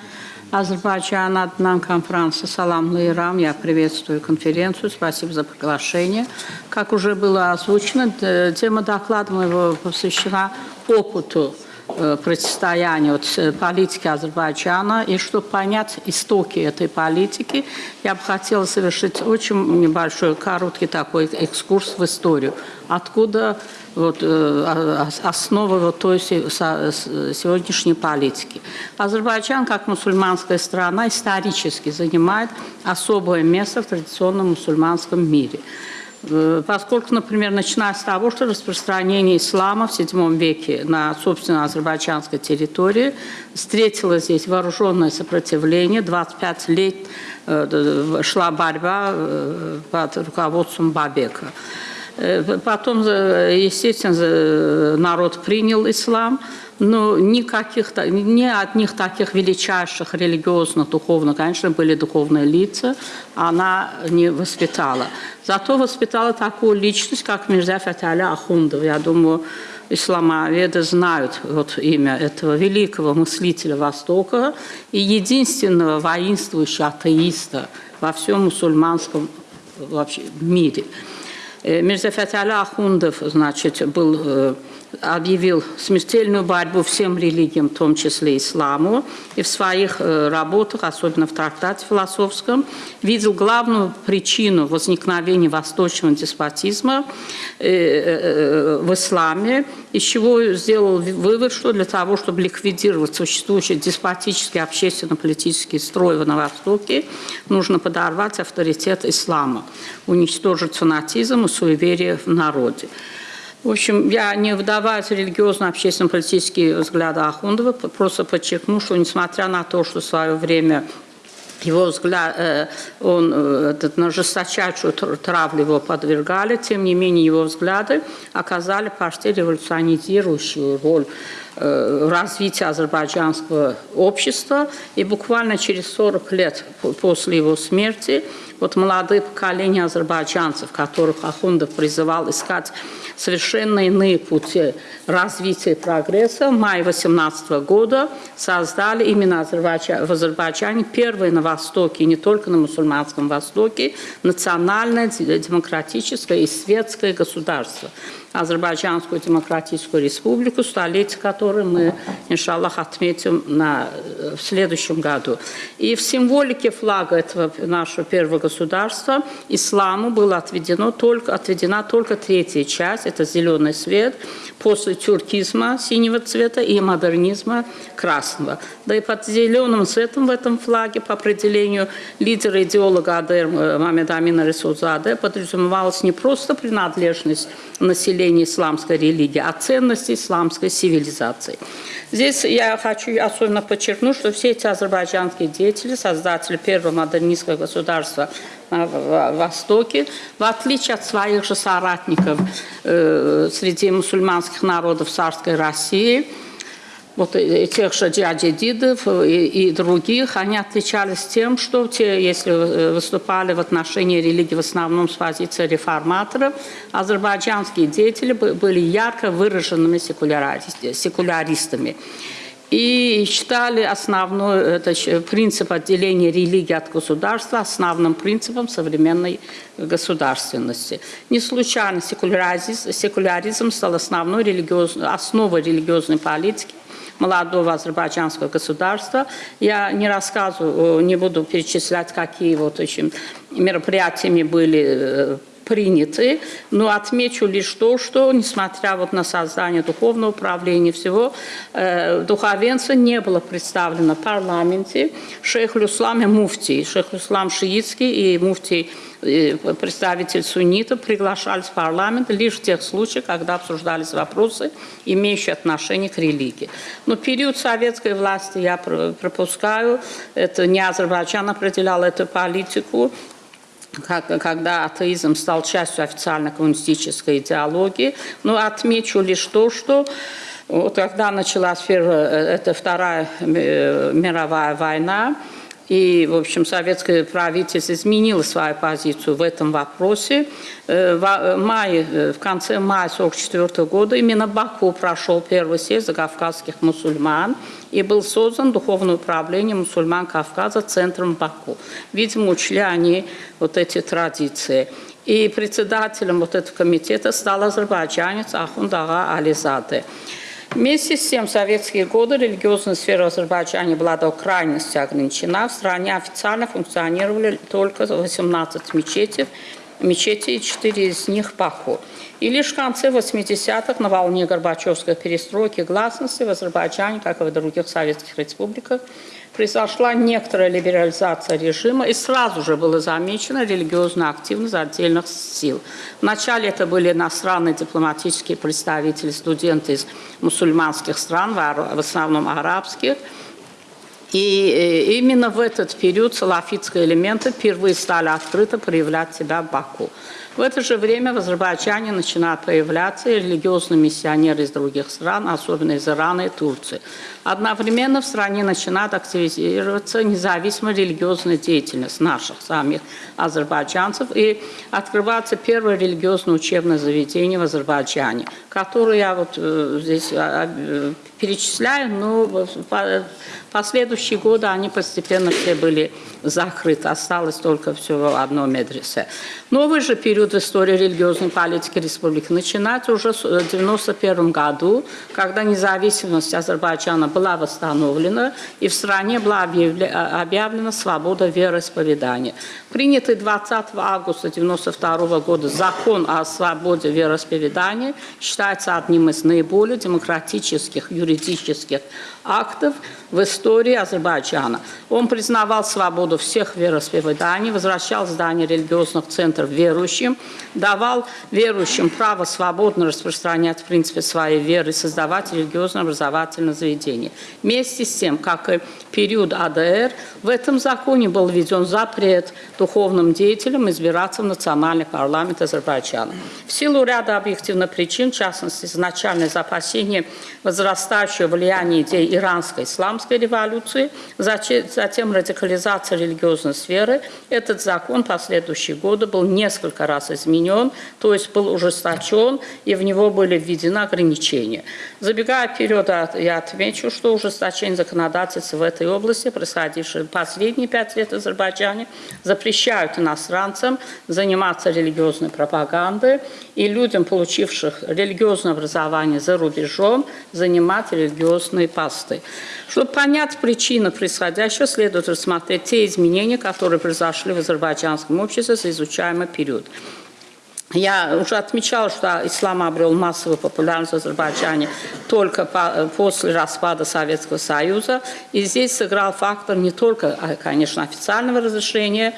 Азербайджан адынан конференции salamlayıram. Я приветствую конференцию. Спасибо за приглашение. Как уже было озвучено, тема доклада моего посвящена опыту э, противостояния вот, э, политики Азербайджана. И чтобы понять истоки этой политики, я бы хотела совершить очень небольшой, короткий такой экскурс в историю. Откуда вот, э, ос- основа вот той сегодняшней политики. Азербайджан, как мусульманская страна, исторически занимает особое место в традиционном мусульманском мире. Э, Поскольку, например, начиная с того, что распространение ислама в VII веке на, собственно, азербайджанской территории встретило здесь вооруженное сопротивление, 25 лет э, шла борьба под руководством Бабека. Э, Потом, э, естественно, народ принял ислам, но никаких, ни одних таких величайших религиозных, духовных, конечно, были духовные лица, она не воспитала. Зато воспитала такую личность, как Мирза Фаталя Ахундов. Я думаю, исламоведы знают вот имя этого великого мыслителя Востока и единственного воинствующего атеиста во всем мусульманском вообще мире. Э, Мирза Фаталя Ахундов, значит, был э, объявил смертельную борьбу всем религиям, в том числе исламу, и в своих э, работах, особенно в трактате философском, видел главную причину возникновения восточного деспотизма э, э, в исламе, из чего сделал вывод, что для того, чтобы ликвидировать существующий деспотический общественно-политический строй на Востоке, нужно подорвать авторитет ислама, уничтожить фанатизм и суеверие в народе. В общем, я не вдаваюсь в религиозно-общественно-политические взгляды Ахундова, просто подчеркну, что несмотря на то, что в свое время его взгляд, э, он, э, этот, на жесточайшую травлю его подвергали, тем не менее его взгляды оказали почти революционизирующую роль э, развития азербайджанского общества. И буквально через 40 лет после его смерти вот молодые поколения азербайджанцев, которых Ахундов призывал искать совершенно иные пути развития и прогресса, в мае 18 года создали именно в Азербайджане первое на Востоке, и не только на мусульманском Востоке, национальное, демократическое и светское государство. Азербайджанскую демократическую республику, столетие которой мы, иншаллах, отметим на, в следующем году. И в символике флага этого нашего первого государства исламу была отведено только, отведена только третья часть, это зеленый свет, после тюркизма синего цвета и модернизма красного. Да и под зеленым цветом в этом флаге, по определению лидера идеолога АДР э, Мамеда Амина Ресузаде, подразумевалась не просто принадлежность населения исламской религии, а ценности исламской цивилизации. Здесь я хочу особенно подчеркнуть, что все эти азербайджанские деятели, создатели первого модернистского государства на Востоке, в отличие от своих же соратников э, среди мусульманских народов царской России, вот тех же дядидов и, и других, они отличались тем, что те, если э, выступали в отношении религии в основном с позиции реформаторов, азербайджанские деятели были ярко выраженными секуляристами и считали основной это, принцип отделения религии от государства основным принципом современной государственности. Не случайно секуляризм, секуляризм стал основной религиозной, основой религиозной политики молодого азербайджанского государства. Я не рассказываю, не буду перечислять, какие вот очень мероприятиями были э, приняты, но отмечу лишь то, что, несмотря вот на создание духовного управления всего, э, духовенство не было представлено в парламенте. Шейх Люслам и муфтий, шейх Люслам шиитский и муфтий э, представитель суннитов приглашались в парламент лишь в тех случаях, когда обсуждались вопросы, имеющие отношение к религии. Но период советской власти я пропускаю, это не Азербайджан определял эту политику, когда атеизм стал частью официальной коммунистической идеологии. Но отмечу лишь то, что вот когда началась э, это Вторая э, мировая война, и, в общем, советское правительство изменило свою позицию в этом вопросе. Э, в, мае, в конце мая 1944 года именно Баку прошел первый съезд кавказских мусульман и был создан Духовное управление мусульман Кавказа центром Баку. Видимо, учли они вот эти традиции. И председателем вот этого комитета стал азербайджанец Ахундага Ализаде. Вместе с тем, в советские годы религиозная сфера Азербайджана была до крайности ограничена. В стране официально функционировали только 18 мечетей, мечети и 4 из них Баку. И лишь в конце 80-х на волне Горбачевской перестройки гласности в Азербайджане, как и в других советских республиках, произошла некоторая либерализация режима, и сразу же было замечено религиозная активность отдельных сил. Вначале это были иностранные дипломатические представители, студенты из мусульманских стран, в основном арабских, и э, именно в этот период салафитские элементы впервые стали открыто проявлять себя в Баку. В это же время в Азербайджане начинают появляться религиозные миссионеры из других стран, особенно из Ирана и Турции. Одновременно в стране начинает активизироваться независимая религиозная деятельность наших самих азербайджанцев и открывается первое религиозное учебное заведение в Азербайджане, которое я вот э, здесь а, а, перечисляю, но последующие годы они постепенно все были закрыты, осталось только всего одно медресе. Новый же период в истории религиозной политики республики начинается уже в 1991 году, когда независимость Азербайджана была восстановлена и в стране была а, объявлена свобода вероисповедания. Принятый 20 августа 1992 года закон о свободе вероисповедания считается одним из наиболее демократических юридических актов в истории Азербайджана. Он признавал свободу всех вероисповеданий, возвращал здания религиозных центров верующим, давал верующим право свободно распространять в принципе своей веры создавать религиозно-образовательные заведения. Вместе с тем, как и период АДР, в этом законе был введен запрет духовным деятелям избираться в национальный парламент Азербайджана. В силу ряда объективных причин, в частности, изначальное опасение возрастающего влияния идей иранской исламской революции, затем радикализация религиозной сферы, этот закон в последующие годы был несколько раз изменен, то есть был ужесточен, и в него были введены ограничения. Забегая вперед, а, я отмечу, что ужесточение законодательства в этой области, происходившее в последние пять лет в Азербайджане, запрещают иностранцам заниматься религиозной пропагандой и людям, получивших религиозное образование за рубежом, занимать религиозные посты. Чтобы понять причины происходящего, следует рассмотреть те изменения, которые произошли в азербайджанском обществе за изучаемый период. Я уже отмечала, что ислам обрел массовую популярность в Азербайджане только по- после распада Советского Союза. И здесь сыграл фактор не только, а, конечно, официального разрешения,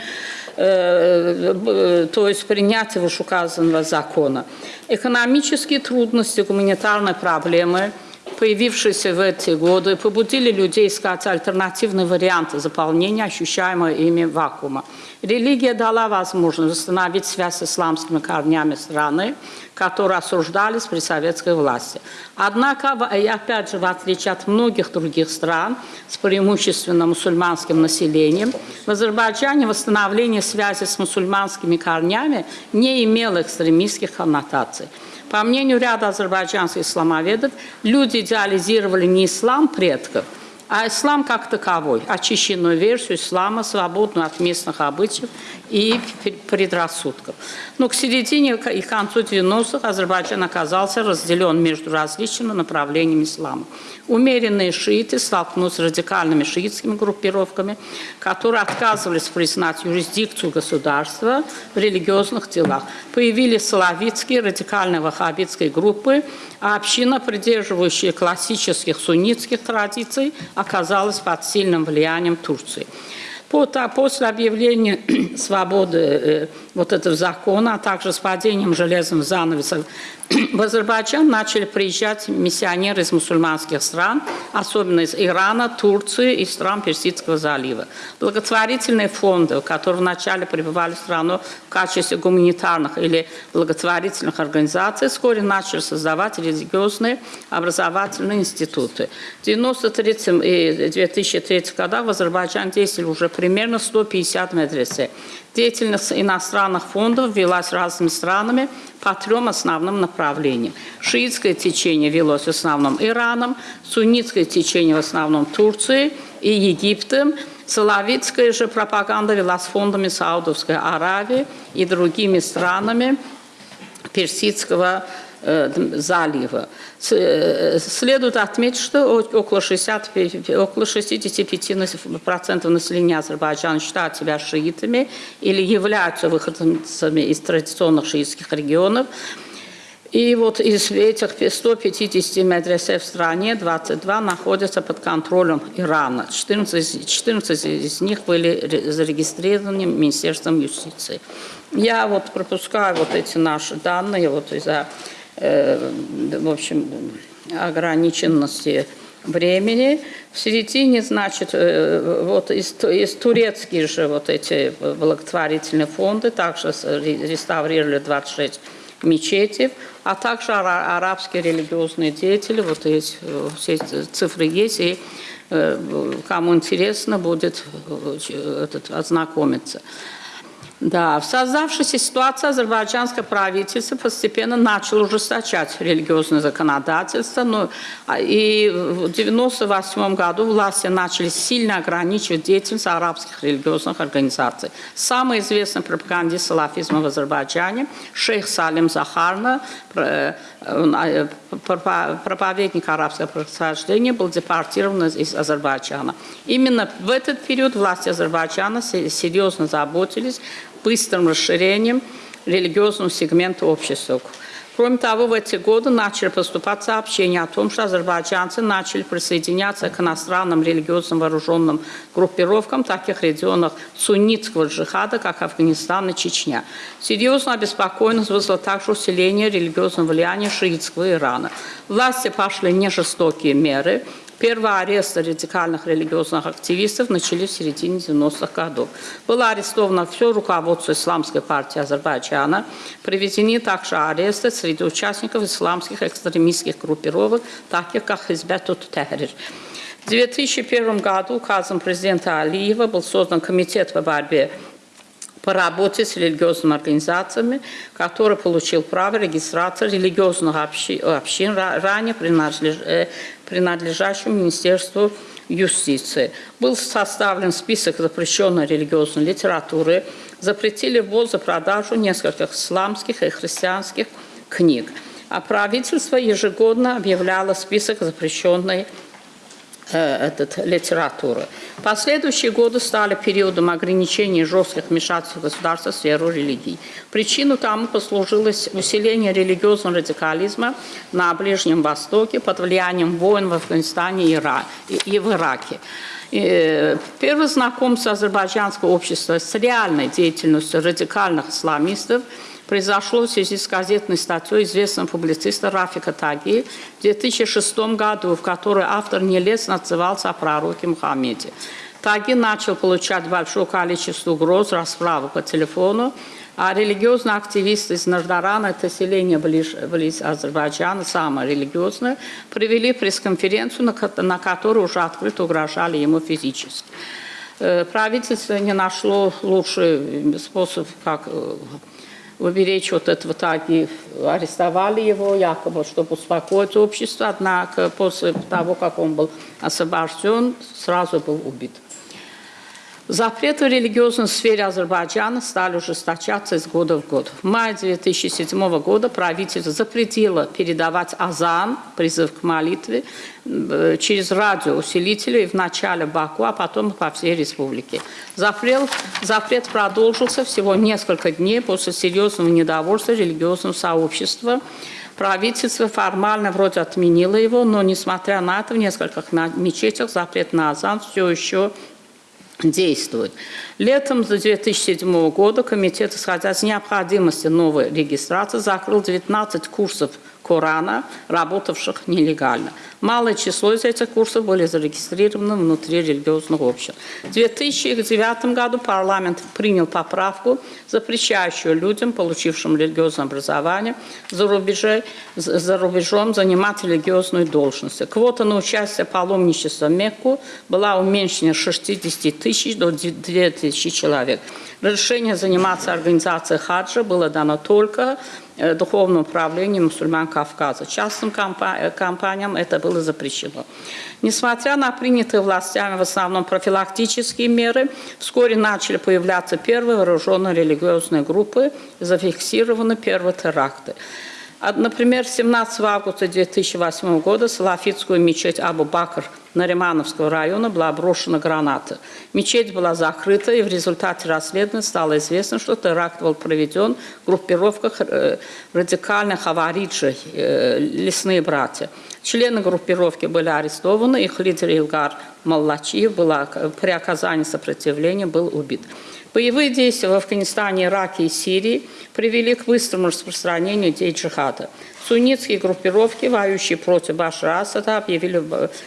э, э, то есть принятия вышеуказанного закона. Экономические трудности, гуманитарные проблемы – появившиеся в эти годы, побудили людей искать альтернативные варианты заполнения ощущаемого ими вакуума. Религия дала возможность восстановить связь с исламскими корнями страны, которые осуждались при советской власти. Однако, и опять же, в отличие от многих других стран с преимущественно мусульманским населением, в Азербайджане восстановление связи с мусульманскими корнями не имело экстремистских коннотаций. По мнению ряда азербайджанских исламоведов, люди идеализировали не ислам предков, а ислам как таковой, очищенную версию ислама, свободную от местных обычаев и предрассудков. Но к середине и концу 90-х Азербайджан оказался разделен между различными направлениями ислама. Умеренные шииты столкнулись с радикальными шиитскими группировками, которые отказывались признать юрисдикцию государства в религиозных делах. Появились салавитские радикальные ваххабитские группы, а община, придерживающая классических суннитских традиций, оказалась под сильным влиянием Турции. После объявления [CLEARS THROAT] свободы э, вот этого закона, а также с падением железного занавеса в Азербайджан начали приезжать миссионеры из мусульманских стран, особенно из Ирана, Турции и стран Персидского залива. Благотворительные фонды, которые вначале пребывали в страну в качестве гуманитарных или благотворительных организаций, вскоре начали создавать религиозные образовательные институты. В 1993 и 2003 годах в Азербайджане действовали уже примерно 150 медресе. Деятельность иностранных фондов велась разными странами по трем основным направлениям. Шиитское течение велось в основном Ираном, суннитское течение в основном Турцией и Египтом, Салавитская же пропаганда велась фондами Саудовской Аравии и другими странами Персидского э, залива. Э, Следует отметить, что около, 65, около 65% населения Азербайджана считают себя шиитами или являются выходцами из традиционных шиитских регионов. И вот из этих 150 медресе в стране 22 находятся под контролем Ирана. 14, из- 14 из них были ре- зарегистрированы Министерством юстиции. Я вот пропускаю вот эти наши данные вот из-за, э, в общем, ограниченности времени. В середине, значит, э, вот из, из турецких же вот эти благотворительные фонды также реставрировали 26 мечетей, а также ара- арабские религиозные деятели, вот э, все эти цифры есть, и э, кому интересно будет э, этот, ознакомиться. Да, в создавшейся ситуации азербайджанское правительство постепенно начало ужесточать религиозное законодательство, но, а, и в 1998 году власти начали сильно ограничивать деятельность арабских религиозных организаций. Самый известный пропагандист салафизма в Азербайджане, шейх Салим Захарна, э, э, проповедник арабского происхождения, был депортирован из Азербайджана. Именно в этот период власти Азербайджана серьезно заботились быстрым расширением религиозного сегмента общества. Кроме того, в эти годы начали поступать сообщения о том, что азербайджанцы начали присоединяться к иностранным религиозным вооруженным группировкам таких регионах суннитского джихада, как Афганистан и Чечня. Серьезную обеспокоенность вызвало также усиление религиозного влияния шиитского Ирана. Власти пошли нежестокие меры, Первые аресты радикальных религиозных активистов начались в середине 90-х годов. Было арестовано все руководство Исламской партии Азербайджана. Проведены также аресты среди участников исламских экстремистских группировок, таких как Хизбет Тахрир. В 2001 году указом президента Алиева был создан комитет по борьбе по работе с религиозными организациями, который получил право регистрации религиозных общин, ранее э, принадлежащим Министерству юстиции. Был составлен список запрещенной религиозной литературы, запретили ввоз и продажу нескольких исламских и христианских книг. А правительство ежегодно объявляло список запрещенной Э, этот, литературы. Последующие годы стали периодом ограничений жестких вмешательств государства в сферу религий. Причину тому послужило усиление религиозного радикализма на Ближнем Востоке под влиянием войн в Афганистане и, в Ираке. И первое знакомство азербайджанского общества с реальной деятельностью радикальных исламистов – произошло в связи с газетной статьей известного публициста Рафика Таги в 2006 году, в которой автор нелестно отзывался о пророке Мухаммеде. Таги начал получать большое количество угроз, расправы по телефону, а религиозные активисты из Нардарана, это селение близ, близ Азербайджана, самое религиозное, провели пресс-конференцию, на, на которой уже открыто угрожали ему физически. Э, правительство не нашло лучший способ, как э, уберечь вот этого таги. Арестовали его якобы, чтобы успокоить общество, однако после того, как он был освобожден, сразу был убит. Запреты в религиозной сфере Азербайджана стали ужесточаться из года в год. В мае 2007 года правительство запретило передавать азан, призыв к молитве, э, через радиоусилители в Баку, а потом по всей республике. Запрет, запрет продолжился всего несколько дней после серьезного недовольства религиозного сообщества. Правительство формально вроде отменило его, но, несмотря на это, в нескольких мечетях запрет на азан все еще действует. Летом 2007 года комитет, исходя из необходимости новой регистрации, закрыл 19 курсов Корана, работавших нелегально. Малое число из этих курсов были зарегистрированы внутри религиозных обществ. В 2009 году парламент принял поправку, запрещающую людям, получившим религиозное образование, за, рубежей, за рубежом занимать религиозную должность. Квота на участие паломничества в Мекку была уменьшена с 60 тысяч до 2 тысячи человек. Разрешение заниматься организацией хаджа было дано только Э, духовного управления мусульман Кавказа. Частным э, компаниям это было запрещено. Несмотря на принятые властями в основном профилактические меры, вскоре начали появляться первые вооруженные религиозные группы, зафиксированы первые теракты. Например, 17 августа 2008 года салафитскую мечеть Абу-Бакр Наримановского района была брошена граната. Мечеть была закрыта, и в результате расследования стало известно, что теракт был проведен в группировках э, радикальных авариджей, э, лесные братья. Члены группировки были арестованы, их лидер Илгар Маллачиев была, при оказании сопротивления был убит. Боевые действия в Афганистане, Ираке и Сирии привели к быстрому распространению идей джихада. Суннитские группировки, воюющие против Башара Асада, объявили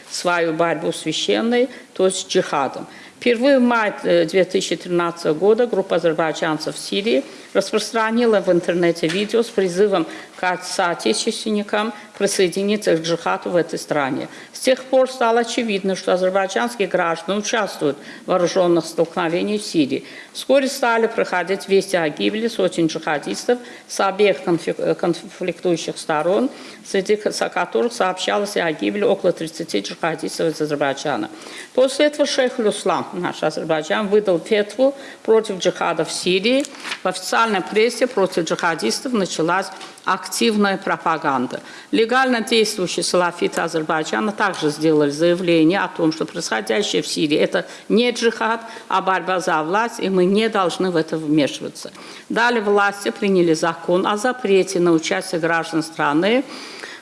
свою борьбу священной, то есть джихадом. Впервые в мае 2013 года группа азербайджанцев в Сирии распространила в интернете видео с призывом к соотечественникам присоединиться к джихаду в этой стране. С тех пор стало очевидно, что азербайджанские граждане участвуют в вооруженных столкновениях в Сирии. Вскоре стали проходить вести о гибели сотен джихадистов с обеих конфи- конфликтующих сторон, среди которых сообщалось о гибели около 30 джихадистов из Азербайджана. После этого шейх Люслам, наш Азербайджан, выдал фетву против джихада в Сирии. В официальной прессе против джихадистов началась активная пропаганда. Легально действующие салафиты Азербайджана также сделали заявление о том, что происходящее в Сирии – это не джихад, а борьба за власть, и мы не должны в это вмешиваться. Далее власти приняли закон о запрете на участие граждан страны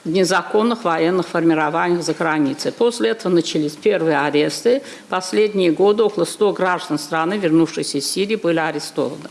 в незаконных военных формированиях за границей. После этого начались первые аресты. Последние годы около 100 граждан страны, вернувшихся из Сирии, были арестованы.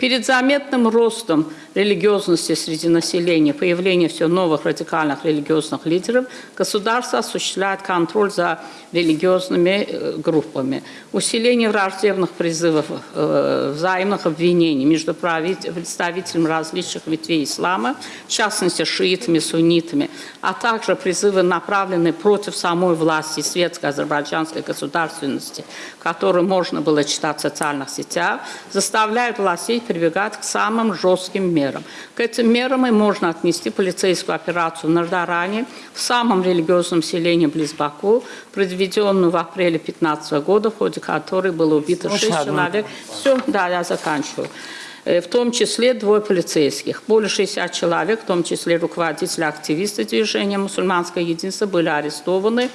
Перед заметным ростом религиозности среди населения, появлением все новых радикальных религиозных лидеров, государство осуществляет контроль за религиозными э, группами. Усиление враждебных призывов, э, взаимных обвинений между представителями различных ветвей ислама, в частности шиитами, суннитами, а также призывы, направленные против самой власти светской азербайджанской государственности, которые можно было читать в социальных сетях, заставляют властей прибегать к самым жестким мерам. К этим мерам и можно отнести полицейскую операцию в Нардаране, в самом религиозном селении близ Баку, произведенную в апреле 2015 года, в ходе которой было убито шесть человек. Все, да, я заканчиваю. Э, В том числе двое полицейских. Более 60 человек, в том числе руководители активисты движения «Мусульманское единство» были арестованы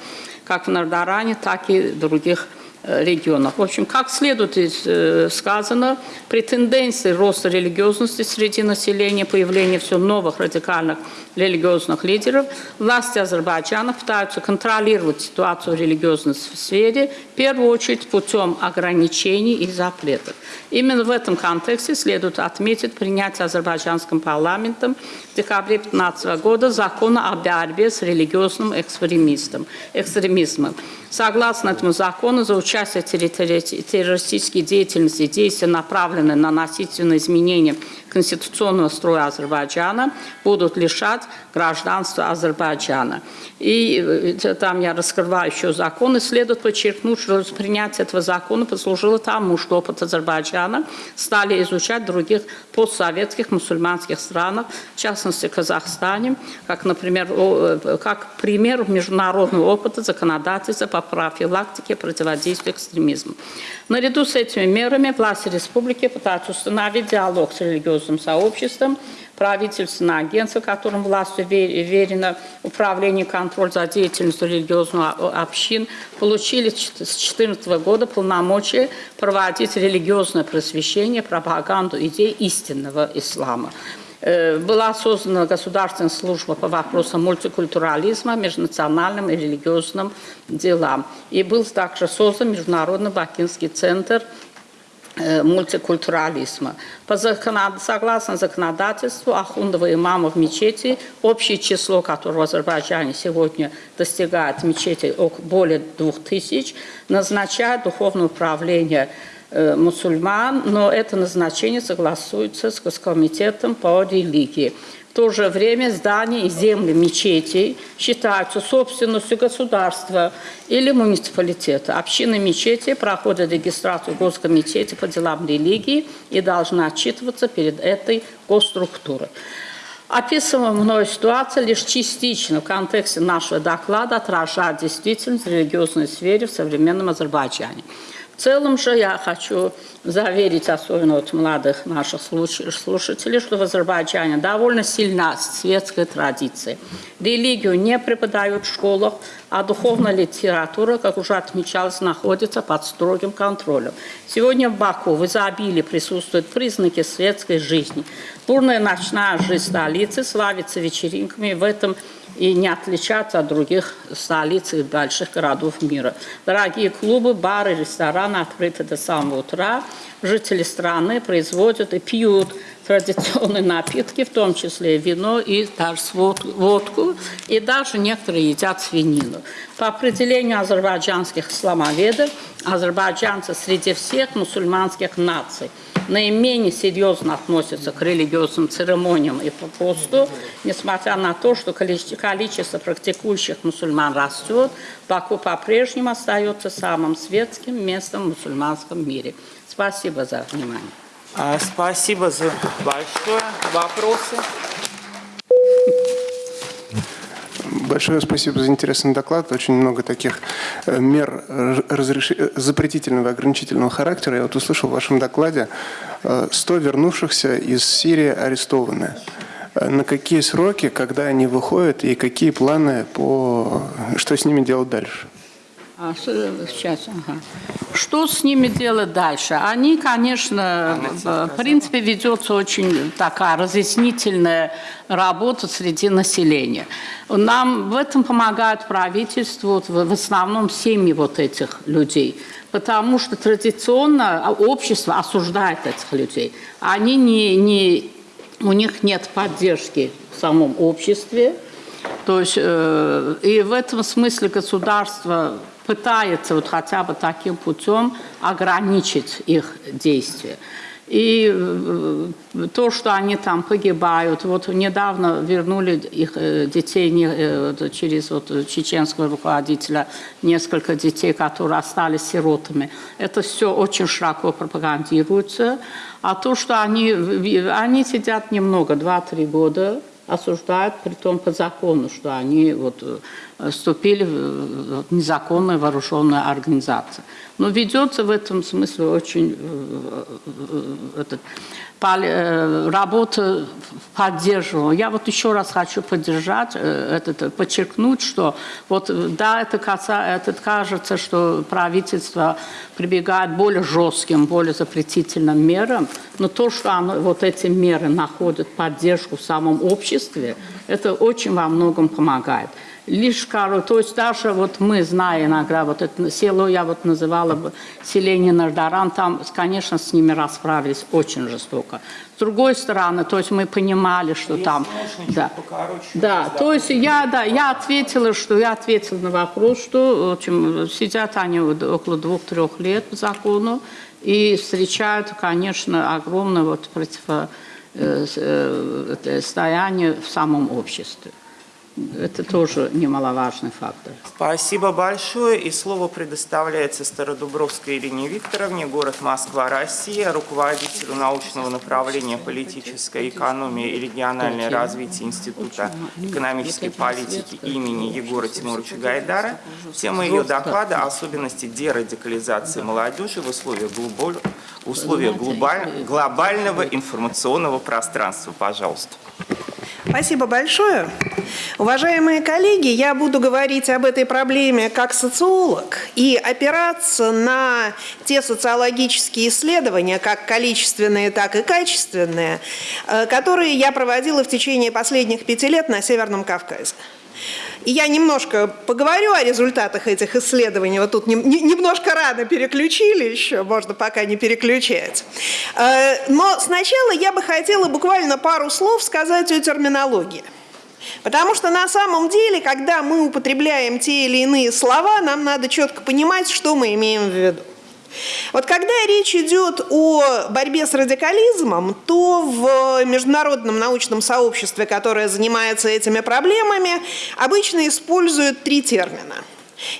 как в Нардаране, так и в других регионах. В общем, как следует из э, сказано, при тенденции роста религиозности среди населения, появления все новых радикальных религиозных лидеров, власти Азербайджана пытаются контролировать ситуацию в религиозной сфере, в первую очередь путем ограничений и запретов. Именно в этом контексте следует отметить принятие азербайджанским парламентом в декабре 2015 года закона о борьбе с религиозным экстремистом, экстремизмом. Согласно этому закону, за участие в террористической деятельности действия, направленные на насильственное изменение конституционного строя Азербайджана, будут лишать гражданства Азербайджана. И э, там я раскрываю еще закон, и следует подчеркнуть, что принятие этого закона послужило тому, что опыт Азербайджана стали изучать других постсоветских мусульманских странах, в частности Казахстане, как, например, э, как пример международного опыта законодательства по профилактике и противодействию экстремизму. Наряду с этими мерами власти республики пытаются установить диалог с религиозным сообществом, правительственное агентство, которым властью ве- верено управление и контроль за деятельностью религиозных общин, получили с 2014 года полномочия проводить религиозное просвещение, пропаганду идей истинного ислама. Э, Была создана государственная служба по вопросам мультикультурализма, межнациональным и религиозным делам. И был также создан Международный Бакинский центр мультикультурализма. По законод- Согласно законодательству ахундов и имамов мечети, общее число, которое в Азербайджане сегодня достигает мечети более двух тысяч, назначает духовное управление э, мусульман, но это назначение согласуется с Госкомитетом по религии. То же время здания и земли мечетей считаются собственностью государства или муниципалитета. Общины мечети проходят регистрацию Госкомитете по делам религии и должны отчитываться перед этой госструктурой. Описываемая мной ситуация лишь частично в контексте нашего доклада отражает действительность в религиозной сфере в современном Азербайджане. В целом же я хочу заверить, особенно вот молодых наших слуш- слушателей, что в Азербайджане довольно сильна светская традиция. Религию не преподают в школах, а духовная литература, как уже отмечалось, находится под строгим контролем. Сегодня в Баку в изобилии присутствуют признаки светской жизни. Бурная ночная жизнь столицы славится вечеринками, в этом и не отличаться от других столиц и больших городов мира. Дорогие клубы, бары, рестораны открыты до самого утра. Жители страны производят и пьют традиционные напитки, в том числе вино и даже водку, и даже некоторые едят свинину. По определению азербайджанских исламоведов, азербайджанцы среди всех мусульманских наций наименее серьезно относятся к религиозным церемониям и посту, несмотря на то, что количество, практикующих мусульман растет, Баку по-прежнему остается самым светским местом в мусульманском мире. Спасибо за внимание. А, Спасибо за большое. Вопросы? Большое спасибо за интересный доклад. Очень много таких э, мер э, разреш... э, запретительного и ограничительного характера. Я вот услышал в вашем докладе э, 100 вернувшихся из Сирии арестованы. На какие сроки, когда они выходят и какие планы по... Что с ними делать дальше? А, сейчас, ага. Что с ними делать дальше? Они, конечно, в принципе, ведется очень такая разъяснительная работа среди населения. Нам в этом помогает правительство, в основном семьи вот этих людей. Потому что традиционно общество осуждает этих людей. Они не, не, у них нет поддержки в самом обществе. То есть, э, и в этом смысле государство пытается вот хотя бы таким путем ограничить их действия. И э, то, что они там погибают, вот недавно вернули их э, детей э, через вот чеченского руководителя, несколько детей, которые остались сиротами. Это все очень широко пропагандируется. А то, что они, они сидят немного, 2-3 года, осуждают, при том по закону, что они вот, э, вступили в незаконную вооруженную организацию. Но ведется в этом смысле очень э, э, этот, э, работа поддерживала. Я вот еще раз хочу поддержать, э, этот, э, подчеркнуть, что вот да, это, каса- это кажется, что правительство прибегает более жестким, более запретительным мерам, но то, что оно, вот эти меры находят поддержку в самом обществе, это очень во многом помогает. Лишь, кору- то есть даже вот мы, зная иногда, вот это село я вот называла бы селение Нардаран, там, конечно, с ними расправились очень жестоко. С другой стороны, то есть мы понимали, что там... можно, чуть Да, покороче, да то есть я, да, я ответила, что я ответила на вопрос, что в общем, сидят они около двух-трех лет по закону и встречают, конечно, огромное вот противостояние в самом обществе. Это тоже немаловажный фактор. Спасибо большое. И слово предоставляется Стародубровской Ирине Викторовне, город Москва, Россия, руководителю научного направления политической экономии и региональное развитие Института экономической политики имени Егора Тимуровича Гайдара. Тема ее доклада – особенности дерадикализации молодежи в условиях, глубо- в условиях глобаль- глобального информационного пространства. Пожалуйста. Спасибо большое. Уважаемые коллеги, я буду говорить об этой проблеме как социолог и опираться на те социологические исследования, как количественные, так и качественные, э, которые я проводила в течение последних пяти лет на Северном Кавказе. И я немножко поговорю о результатах этих исследований. Вот тут нем- не- немножко рано переключили еще, можно пока не переключать. Э, Но сначала я бы хотела буквально пару слов сказать о терминологии. Потому что на самом деле, когда мы употребляем те или иные слова, нам надо четко понимать, что мы имеем в виду. Вот когда речь идет о борьбе с радикализмом, то в международном научном сообществе, которое занимается этими проблемами, обычно используют три термина.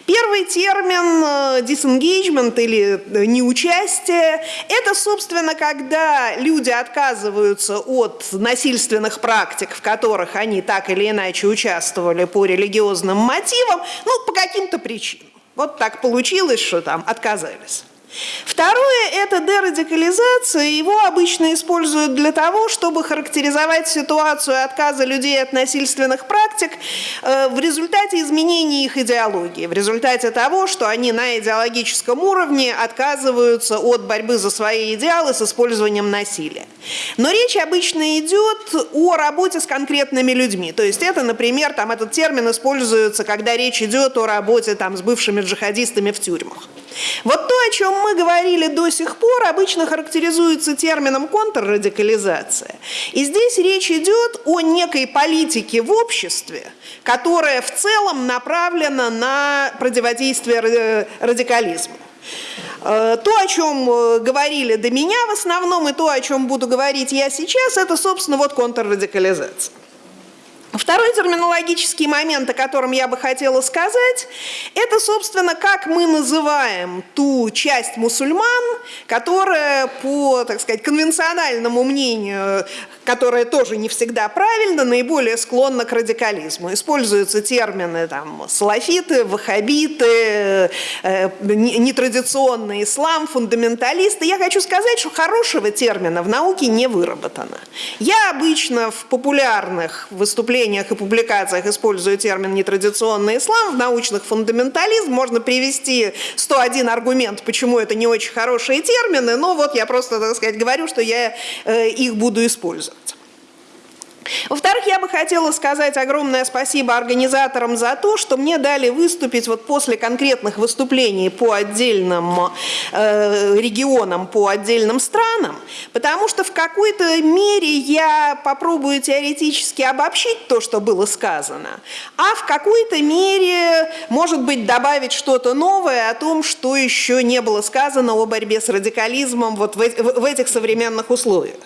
Первый термин э, disengagement или э, неучастие – это, собственно, когда люди отказываются от насильственных практик, в которых они так или иначе участвовали по религиозным мотивам, ну, по каким-то причинам. Вот так получилось, что там отказались. Второе – это дерадикализация. Его обычно используют для того, чтобы характеризовать ситуацию отказа людей от насильственных практик э, в результате изменения их идеологии, в результате того, что они на идеологическом уровне отказываются от борьбы за свои идеалы с использованием насилия. Но речь обычно идет о работе с конкретными людьми. То есть это, например, там этот термин используется, когда речь идет о работе там, с бывшими джихадистами в тюрьмах. Вот то, о чем мы говорили до сих пор, обычно характеризуется термином контррадикализация. И здесь речь идет о некой политике в обществе, которая в целом направлена на противодействие ра- радикализму. Э, То, о чем э, говорили до меня в основном, и то, о чем буду говорить я сейчас, это, собственно, вот контррадикализация. Второй терминологический момент, о котором я бы хотела сказать, это, собственно, как мы называем ту часть мусульман, которая по, так сказать, конвенциональному мнению, которая тоже не всегда правильно, наиболее склонна к радикализму. Используются термины там, салафиты, ваххабиты, э, не- нетрадиционный ислам, фундаменталисты. Я хочу сказать, что хорошего термина в науке не выработано. Я обычно в популярных выступлениях и публикациях использую термин «нетрадиционный ислам», в научных «фундаментализм». Можно привести 101 аргумент, почему это не очень хорошие термины, но вот я просто, так сказать, говорю, что я э, их буду использовать. Во-вторых, я бы хотела сказать огромное спасибо организаторам за то, что мне дали выступить вот после конкретных выступлений по отдельным э, регионам, по отдельным странам, потому что в какой-то мере я попробую теоретически обобщить то, что было сказано, а в какой-то мере, может быть, добавить что-то новое о том, что еще не было сказано о борьбе с радикализмом вот в, эти- в этих современных условиях.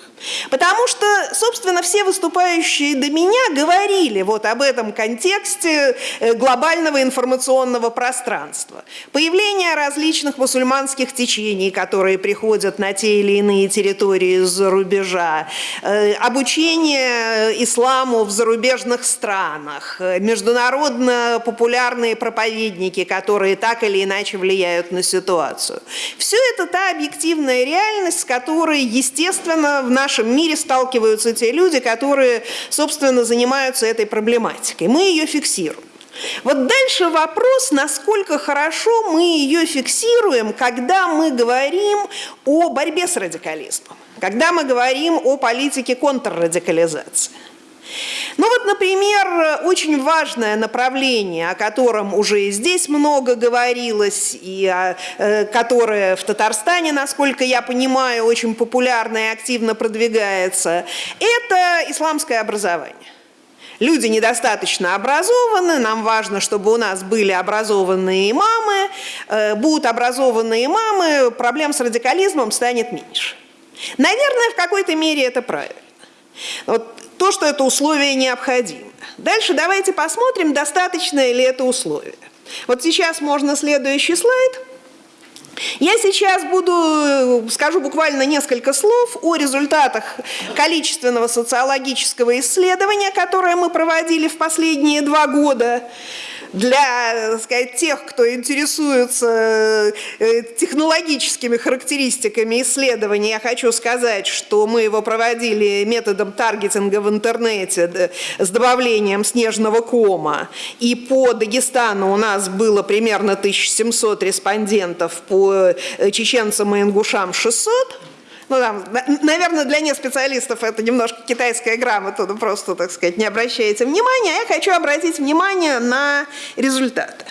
Потому что, собственно, все выступающие до меня говорили вот об этом контексте э, глобального информационного пространства. Появление различных мусульманских течений, которые приходят на те или иные территории из-за рубежа, э, обучение исламу в зарубежных странах, э, международно популярные проповедники, которые так или иначе влияют на ситуацию. Все это та объективная реальность, с которой, естественно, в нашем мире сталкиваются те люди, которые, собственно, занимаются этой проблематикой. Мы ее фиксируем. Вот дальше вопрос, насколько хорошо мы ее фиксируем, когда мы говорим о борьбе с радикализмом, когда мы говорим о политике контррадикализации. Ну вот, например, очень важное направление, о котором уже и здесь много говорилось, и о, э, которое в Татарстане, насколько я понимаю, очень популярно и активно продвигается, это исламское образование. Люди недостаточно образованы, нам важно, чтобы у нас были образованные имамы. Э, Будут образованные имамы, проблем с радикализмом станет меньше. Наверное, в какой-то мере это правильно. Вот то, что это условие необходимо. Дальше давайте посмотрим, достаточно ли это условие. Вот сейчас можно следующий слайд. Я сейчас буду, э, скажу буквально несколько слов о результатах количественного социологического исследования, которое мы проводили в последние два года для сказать, тех, кто интересуется э, технологическими характеристиками исследования, я хочу сказать, что мы его проводили методом таргетинга в интернете с добавлением снежного кома. И по Дагестану у нас было примерно 1700 респондентов, по э, чеченцам и ингушам 600. Ну, там, на- наверное, для неспециалистов это немножко китайская грамота, ну, просто, так сказать, не обращайте внимания. А Я хочу обратить внимание на результаты.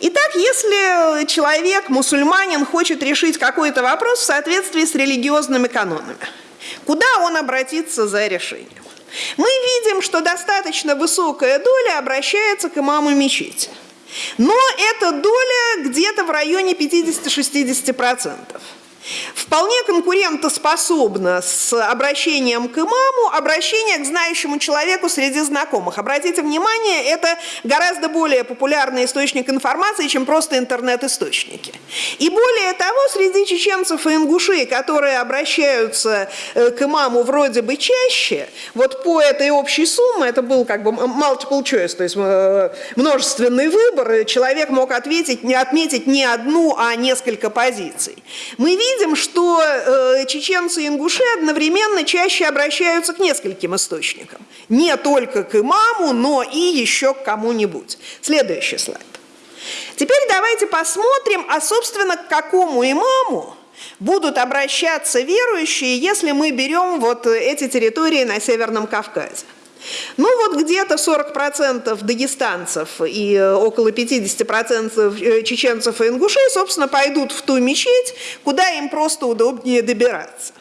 Итак, если человек, мусульманин, хочет решить какой-то вопрос в соответствии с религиозными канонами, куда он обратится за решением? Мы видим, что достаточно высокая доля обращается к имаму мечети. Но эта доля где-то в районе 50-60%. Вполне конкурентоспособна с обращением к имаму, обращение к знающему человеку среди знакомых. Обратите внимание, это гораздо более популярный источник информации, чем просто интернет-источники. И более того, среди чеченцев и ингушей, которые обращаются э, к имаму вроде бы чаще, вот по этой общей сумме, это был как бы multiple choice, то есть э, множественный выбор, человек мог ответить, не отметить не одну, а несколько позиций. Мы видим, что э, чеченцы и ингуши одновременно чаще обращаются к нескольким источникам. Не только к имаму, но и еще к кому-нибудь. Следующий слайд. Теперь давайте посмотрим, а собственно к какому имаму будут обращаться верующие, если мы берем вот эти территории на Северном Кавказе. Ну вот где-то 40% дагестанцев и э, около 50% э, чеченцев и ингушей, собственно, пойдут в ту мечеть, куда им просто удобнее добираться.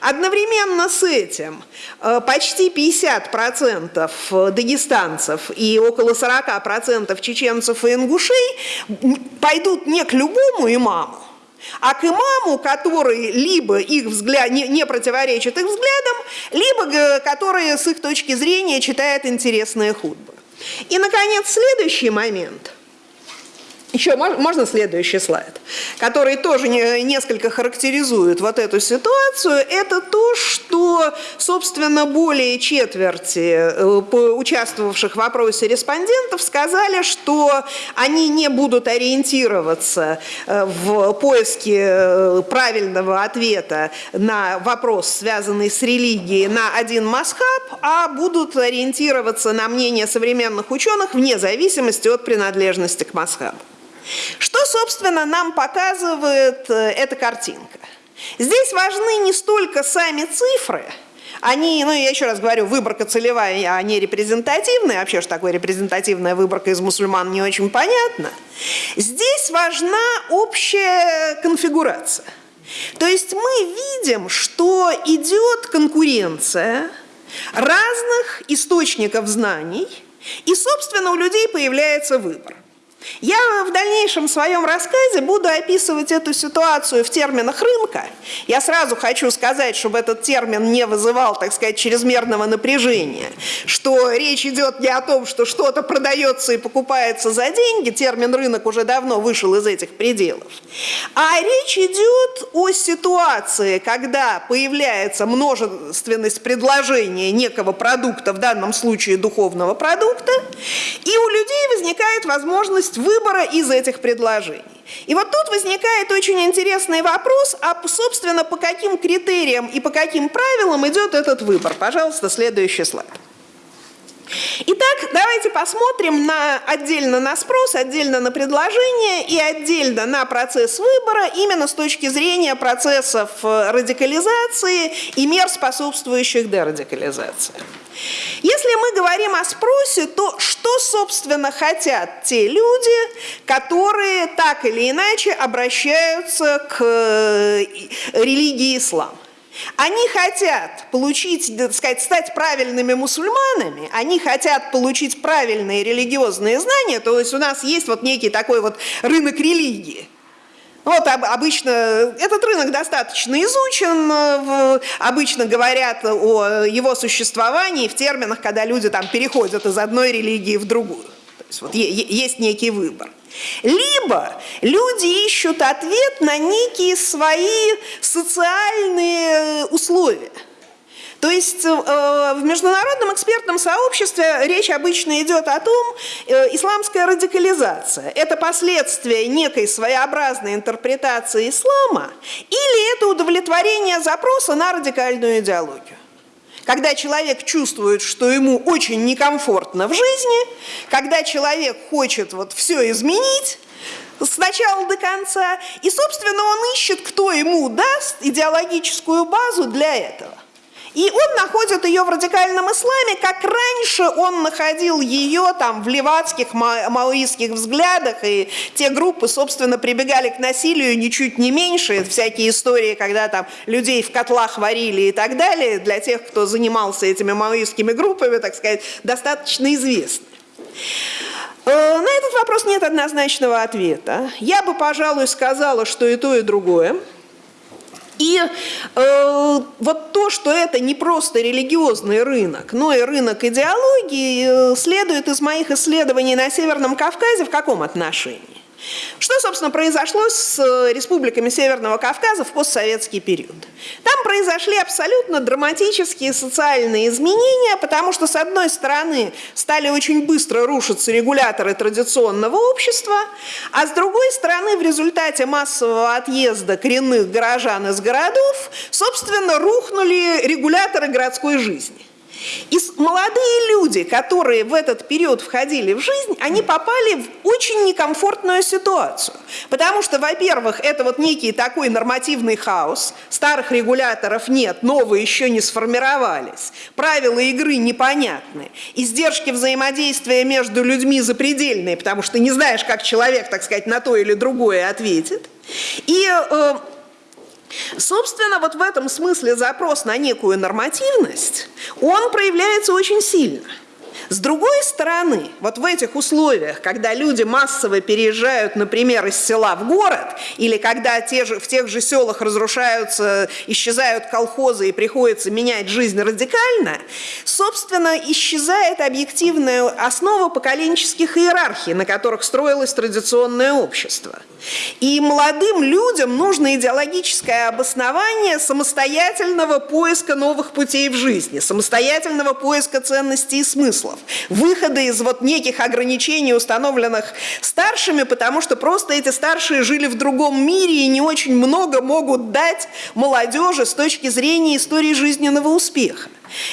Одновременно с этим э, почти 50% дагестанцев и около 40% чеченцев и ингушей пойдут не к любому имаму, а к имаму, который либо их взгляд, не, не противоречит их взглядам, либо который с их точки зрения читает интересные худбы. И, наконец, следующий момент – еще можно следующий слайд, который тоже несколько характеризует вот эту ситуацию. Это то, что, собственно, более четверти э, участвовавших в вопросе респондентов сказали, что они не будут ориентироваться э, в поиске э, правильного ответа на вопрос, связанный с религией, на один масхаб, а будут ориентироваться на мнение современных ученых вне зависимости от принадлежности к масхабу. Что, собственно, нам показывает э, эта картинка? Здесь важны не столько сами цифры, они, ну я еще раз говорю, выборка целевая, а не репрезентативная. Вообще, что такое репрезентативная выборка из мусульман, не очень понятно. Здесь важна общая конфигурация. То есть мы видим, что идет конкуренция разных источников знаний, и, собственно, у людей появляется выбор. Я в дальнейшем своем рассказе буду описывать эту ситуацию в терминах рынка. Я сразу хочу сказать, чтобы этот термин не вызывал, так сказать, чрезмерного напряжения, что речь идет не о том, что что-то продается и покупается за деньги, термин рынок уже давно вышел из этих пределов, а речь идет о ситуации, когда появляется множественность предложения некого продукта, в данном случае духовного продукта, и у людей возникает возможность возможность выбора из этих предложений. И вот тут возникает очень интересный вопрос, а, собственно, по каким критериям и по каким правилам идет этот выбор. Пожалуйста, следующий слайд. Итак, давайте посмотрим на, отдельно на спрос, отдельно на предложение и отдельно на процесс выбора именно с точки зрения процессов э, радикализации и мер, способствующих дерадикализации. Если мы говорим о спросе, то что, собственно, хотят те люди, которые так или иначе обращаются к э, религии ислам? Они хотят получить, так сказать, стать правильными мусульманами, они хотят получить правильные религиозные знания, то есть у нас есть вот некий такой вот рынок религии. Вот обычно этот рынок достаточно изучен, э, обычно говорят о его существовании в терминах, когда люди там переходят из одной религии в другую. То есть вот есть некий выбор. Либо люди ищут ответ на некие свои социальные условия. То есть э, в международном экспертном сообществе речь обычно идет о том, э, исламская радикализация – это последствия некой своеобразной интерпретации ислама или это удовлетворение запроса на радикальную идеологию когда человек чувствует, что ему очень некомфортно в жизни, когда человек хочет вот все изменить, с начала до конца, и, собственно, он ищет, кто ему даст идеологическую базу для этого. И он находит ее в радикальном исламе, как раньше он находил ее там в левацких, маоистских взглядах, и те группы, собственно, прибегали к насилию ничуть не меньше, всякие истории, когда там людей в котлах варили и так далее, для тех, кто занимался этими маоистскими группами, так сказать, достаточно известны. Э, на этот вопрос нет однозначного ответа. Я бы, пожалуй, сказала, что и то, и другое. И э, вот то, что это не просто религиозный рынок, но и рынок идеологии, э, следует из моих исследований на Северном Кавказе в каком отношении? Что, собственно, произошло с э, республиками Северного Кавказа в постсоветский период? Там произошли абсолютно драматические социальные изменения, потому что, с одной стороны, стали очень быстро рушиться регуляторы традиционного общества, а с другой стороны, в результате массового отъезда коренных горожан из городов, собственно, рухнули регуляторы городской жизни. И молодые люди, которые в этот период входили в жизнь, они попали в очень некомфортную ситуацию. Потому что, во-первых, это вот некий такой нормативный хаос, старых регуляторов нет, новые еще не сформировались, правила игры непонятны, издержки взаимодействия между людьми запредельные, потому что не знаешь, как человек, так сказать, на то или другое ответит. И э, Собственно, вот в этом смысле запрос на некую нормативность, он проявляется очень сильно. С другой стороны, вот в этих условиях, когда люди массово переезжают, например, из села в город, или когда те же, в тех же селах разрушаются, исчезают колхозы и приходится менять жизнь радикально, собственно, исчезает объективная основа поколенческих иерархий, на которых строилось традиционное общество. И молодым людям нужно идеологическое обоснование самостоятельного поиска новых путей в жизни, самостоятельного поиска ценностей и смыслов, выхода из вот неких ограничений, установленных старшими, потому что просто эти старшие жили в другом мире и не очень много могут дать молодежи с точки зрения истории жизненного успеха.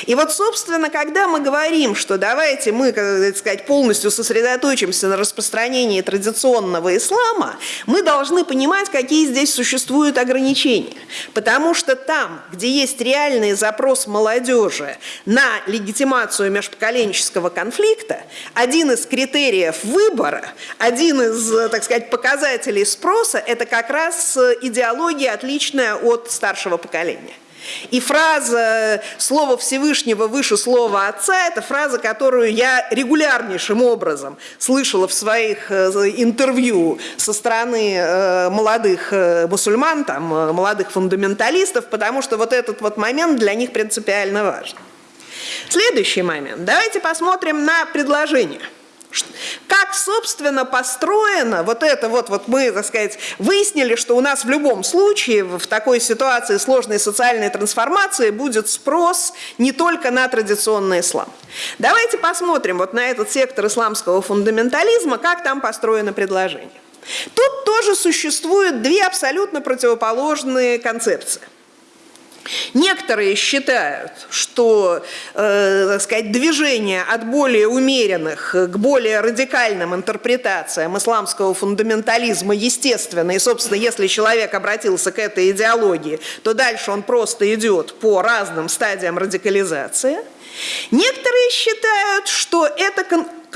И вот, собственно, когда мы говорим, что давайте мы, как сказать, полностью сосредоточимся на распространении традиционного ислама, мы должны понимать, какие здесь существуют ограничения. Потому что там, где есть реальный запрос молодежи на легитимацию межпоколенческого конфликта, один из критериев выбора, один из, так сказать, показателей спроса – это как раз идеология, отличная от старшего поколения. И фраза «Слово Всевышнего выше слова Отца» – это фраза, которую я регулярнейшим образом слышала в своих э, интервью со стороны э, молодых э, мусульман, там, молодых фундаменталистов, потому что вот этот вот момент для них принципиально важен. Следующий момент. Давайте посмотрим на предложение – как, собственно, построено вот это вот, вот мы, так сказать, выяснили, что у нас в любом случае в такой ситуации сложной социальной трансформации будет спрос не только на традиционный ислам. Давайте посмотрим вот на этот сектор исламского фундаментализма, как там построено предложение. Тут тоже существуют две абсолютно противоположные концепции – Некоторые считают, что э, сказать, движение от более умеренных к более радикальным интерпретациям исламского фундаментализма естественно, и, собственно, если человек обратился к этой идеологии, то дальше он просто идет по разным стадиям радикализации. Некоторые считают, что это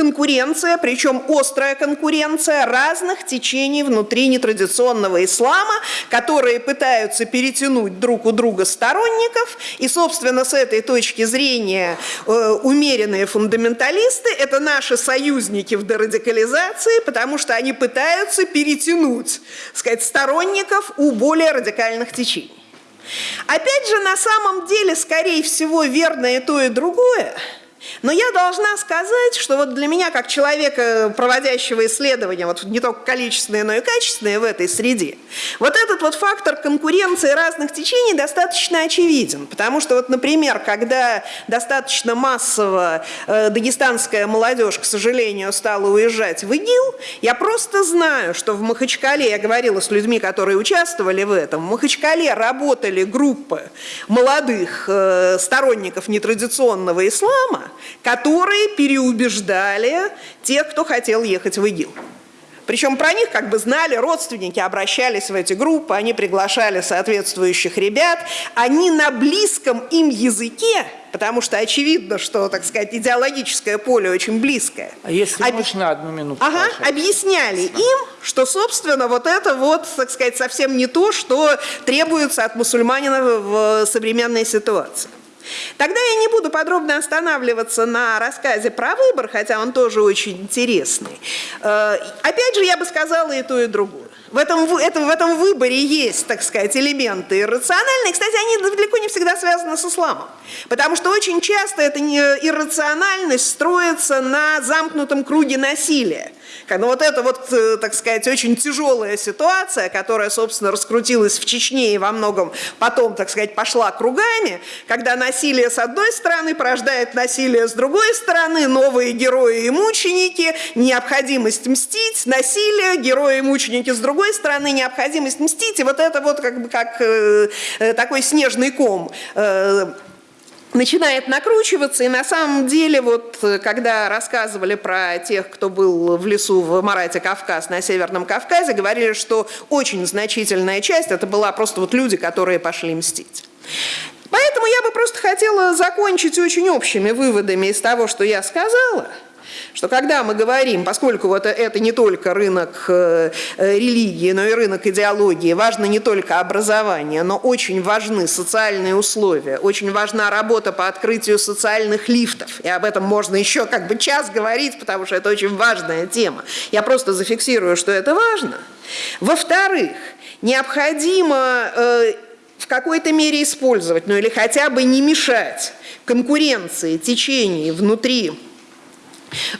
конкуренция, причем острая конкуренция разных течений внутри нетрадиционного ислама, которые пытаются перетянуть друг у друга сторонников. И, собственно, с этой точки зрения э, умеренные фундаменталисты – это наши союзники в дерадикализации, потому что они пытаются перетянуть сказать, сторонников у более радикальных течений. Опять же, на самом деле, скорее всего, верно и то, и другое – но я должна сказать, что вот для меня, как человека, проводящего исследования, вот не только количественные, но и качественные в этой среде, вот этот вот фактор конкуренции разных течений достаточно очевиден. Потому что вот, например, когда достаточно массово э, дагестанская молодежь, к сожалению, стала уезжать в ИГИЛ, я просто знаю, что в Махачкале, я говорила с людьми, которые участвовали в этом, в Махачкале работали группы молодых э, сторонников нетрадиционного ислама, которые переубеждали тех, кто хотел ехать в ИГИЛ. Причем про них как бы знали, родственники обращались в эти группы, они приглашали соответствующих ребят. Они на близком им языке, потому что очевидно, что, так сказать, идеологическое поле очень близкое. А если Об... можно одну минуту? Ага, пожалуйста. объясняли им, что, собственно, вот это вот, так сказать, совсем не то, что требуется от мусульманина в современной ситуации. Тогда я не буду подробно останавливаться на рассказе про выбор, хотя он тоже очень интересный. Э, опять же, я бы сказала и то, и другое. В этом, это, в этом выборе есть, так сказать, элементы иррациональные. Кстати, они далеко не всегда связаны с исламом. Потому что очень часто эта иррациональность строится на замкнутом круге насилия. Но вот это вот, э, так сказать, очень тяжелая ситуация, которая, собственно, раскрутилась в Чечне и во многом потом, так сказать, пошла кругами, когда насилие с одной стороны порождает насилие с другой стороны, новые герои и мученики, необходимость мстить, насилие, герои и мученики с другой стороны, необходимость мстить, и вот это вот как бы как э, э такой снежный ком э, начинает накручиваться, и на самом деле, вот когда рассказывали про тех, кто был в лесу в Марате Кавказ, на Северном Кавказе, говорили, что очень значительная часть, это была просто вот люди, которые пошли мстить. Поэтому я бы просто хотела закончить очень общими выводами из того, что я сказала – что когда мы говорим, поскольку вот это не только рынок э, э, религии, но и рынок идеологии, важно не только образование, но очень важны социальные условия, очень важна работа по открытию социальных лифтов. И об этом можно еще как бы час говорить, потому что это очень важная тема. Я просто зафиксирую, что это важно. Во-вторых, необходимо э, в какой-то мере использовать, ну или хотя бы не мешать конкуренции, течений внутри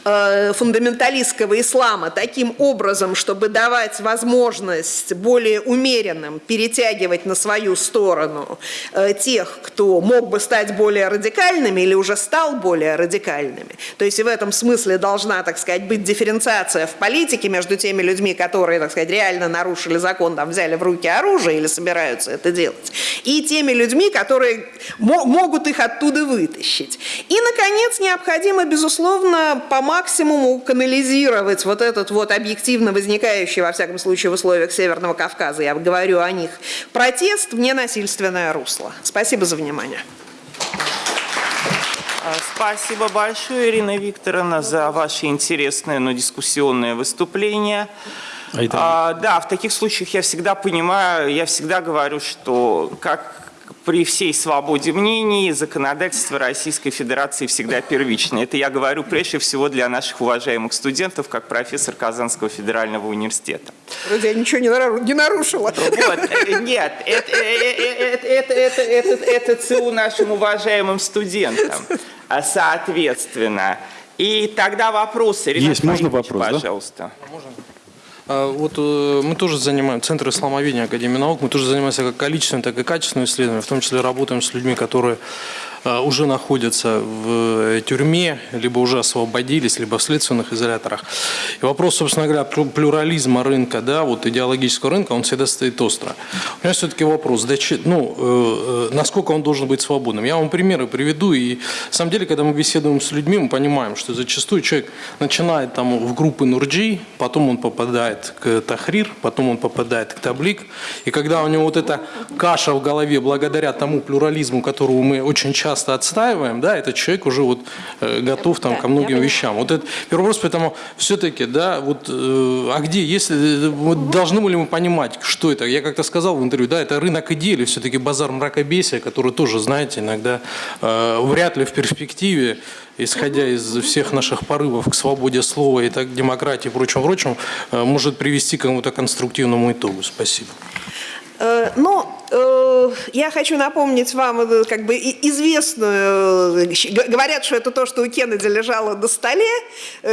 фундаменталистского ислама таким образом, чтобы давать возможность более умеренным перетягивать на свою сторону э, тех, кто мог бы стать более радикальными или уже стал более радикальными. То есть и в этом смысле должна, так сказать, быть дифференциация в политике между теми людьми, которые, так сказать, реально нарушили закон, там, взяли в руки оружие или собираются это делать, и теми людьми, которые могут их оттуда вытащить. И, наконец, необходимо, безусловно, по максимуму канализировать вот этот вот объективно возникающий, во всяком случае, в условиях Северного Кавказа, я говорю о них, протест в ненасильственное русло. Спасибо за внимание. А, спасибо большое, Ирина Викторовна, за ваше интересное, но дискуссионное выступление. А, да, в таких случаях я всегда понимаю, я всегда говорю, что как при всей свободе мнений законодательство Российской Федерации всегда первично. Это я говорю прежде всего для наших уважаемых студентов, как профессор Казанского федерального университета. Вроде я ничего не нарушила. Вот, э, нет, это, это, это, это, это, это ЦУ нашим уважаемым студентам, а соответственно. И тогда вопросы. Есть, можно вопрос, пожалуйста. Да? Можно? А, вот э, мы тоже занимаем, Центр исламоведения Академии наук, мы тоже занимаемся как количественным, так и качественным исследованием, в том числе работаем с людьми, которые уже находятся в тюрьме, либо уже освободились, либо в следственных изоляторах. И вопрос, собственно говоря, плюрализма рынка, да, вот идеологического рынка, он всегда стоит остро. У меня все-таки вопрос, да, ну, э, э, насколько он должен быть свободным? Я вам примеры приведу, и на самом деле, когда мы беседуем с людьми, мы понимаем, что зачастую человек начинает там в группы Нурджи, потом он попадает к Тахрир, потом он попадает к Таблик, и когда у него вот эта каша в голове, благодаря тому плюрализму, которого мы очень часто часто отстаиваем, да, этот человек уже вот э, готов там ко многим вещам. Вот это первый вопрос, поэтому все-таки, да, вот, э, а где, если, вот, должны ли мы понимать, что это? Я как-то сказал в интервью, да, это рынок идей или все-таки базар мракобесия, который тоже, знаете, иногда э, вряд ли в перспективе исходя из всех наших порывов к свободе слова и так демократии и э, может привести к какому-то конструктивному итогу. Спасибо. Э, но э, я хочу напомнить вам э, как бы известную, говорят, что это то, что у Кеннеди лежало на столе.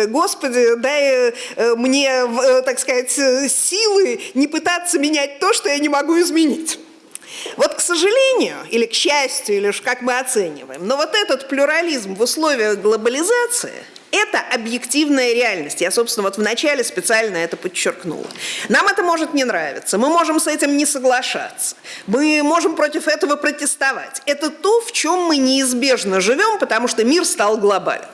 Господи, дай мне, так сказать, силы не пытаться менять то, что я не могу изменить. Вот, к сожалению, или к счастью, или уж как мы оцениваем, но вот этот плюрализм в условиях глобализации – это объективная реальность. Я, собственно, вот вначале специально это подчеркнула. Нам это может не нравиться, мы можем с этим не соглашаться, мы можем против этого протестовать. Это то, в чем мы неизбежно живем, потому что мир стал глобальным.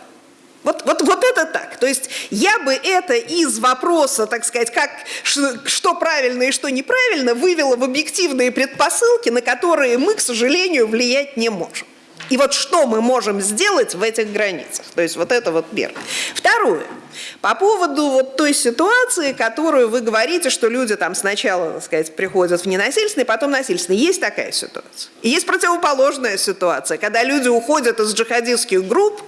Вот, вот, вот это так. То есть я бы это из вопроса, так сказать, как, что правильно и что неправильно, вывела в объективные предпосылки, на которые мы, к сожалению, влиять не можем. И вот что мы можем сделать в этих границах? То есть вот это вот первое. Второе. По поводу вот той ситуации, которую вы говорите, что люди там сначала, так сказать, приходят в ненасильственный, потом насильственный. Есть такая ситуация. И есть противоположная ситуация, когда люди уходят из джихадистских групп,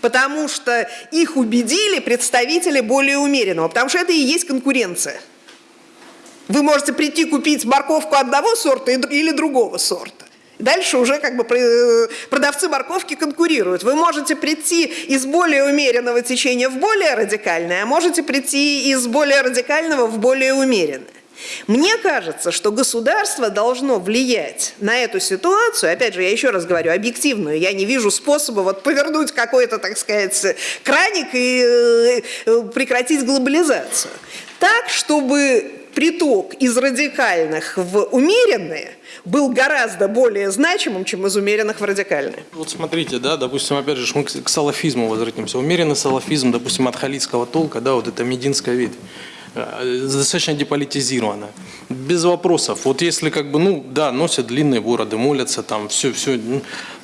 потому что их убедили представители более умеренного, потому что это и есть конкуренция. Вы можете прийти купить морковку одного сорта или другого сорта. Дальше уже как бы э, продавцы морковки конкурируют. Вы можете прийти из более умеренного течения в более радикальное, а можете прийти из более радикального в более умеренное. Мне кажется, что государство должно влиять на эту ситуацию, опять же, я еще раз говорю, объективную, я не вижу способа вот повернуть какой-то, так сказать, краник и э, прекратить глобализацию. Так, чтобы приток из радикальных в умеренные – был гораздо более значимым, чем из умеренных в радикальные. Вот смотрите, да, допустим, опять же, мы к салафизму возвратимся. Умеренный салафизм, допустим, от халидского толка, да, вот это мединская ветвь. э, достаточно деполитизировано. Без вопросов. Вот если как бы, ну, да, носят длинные бороды, молятся там, все, все.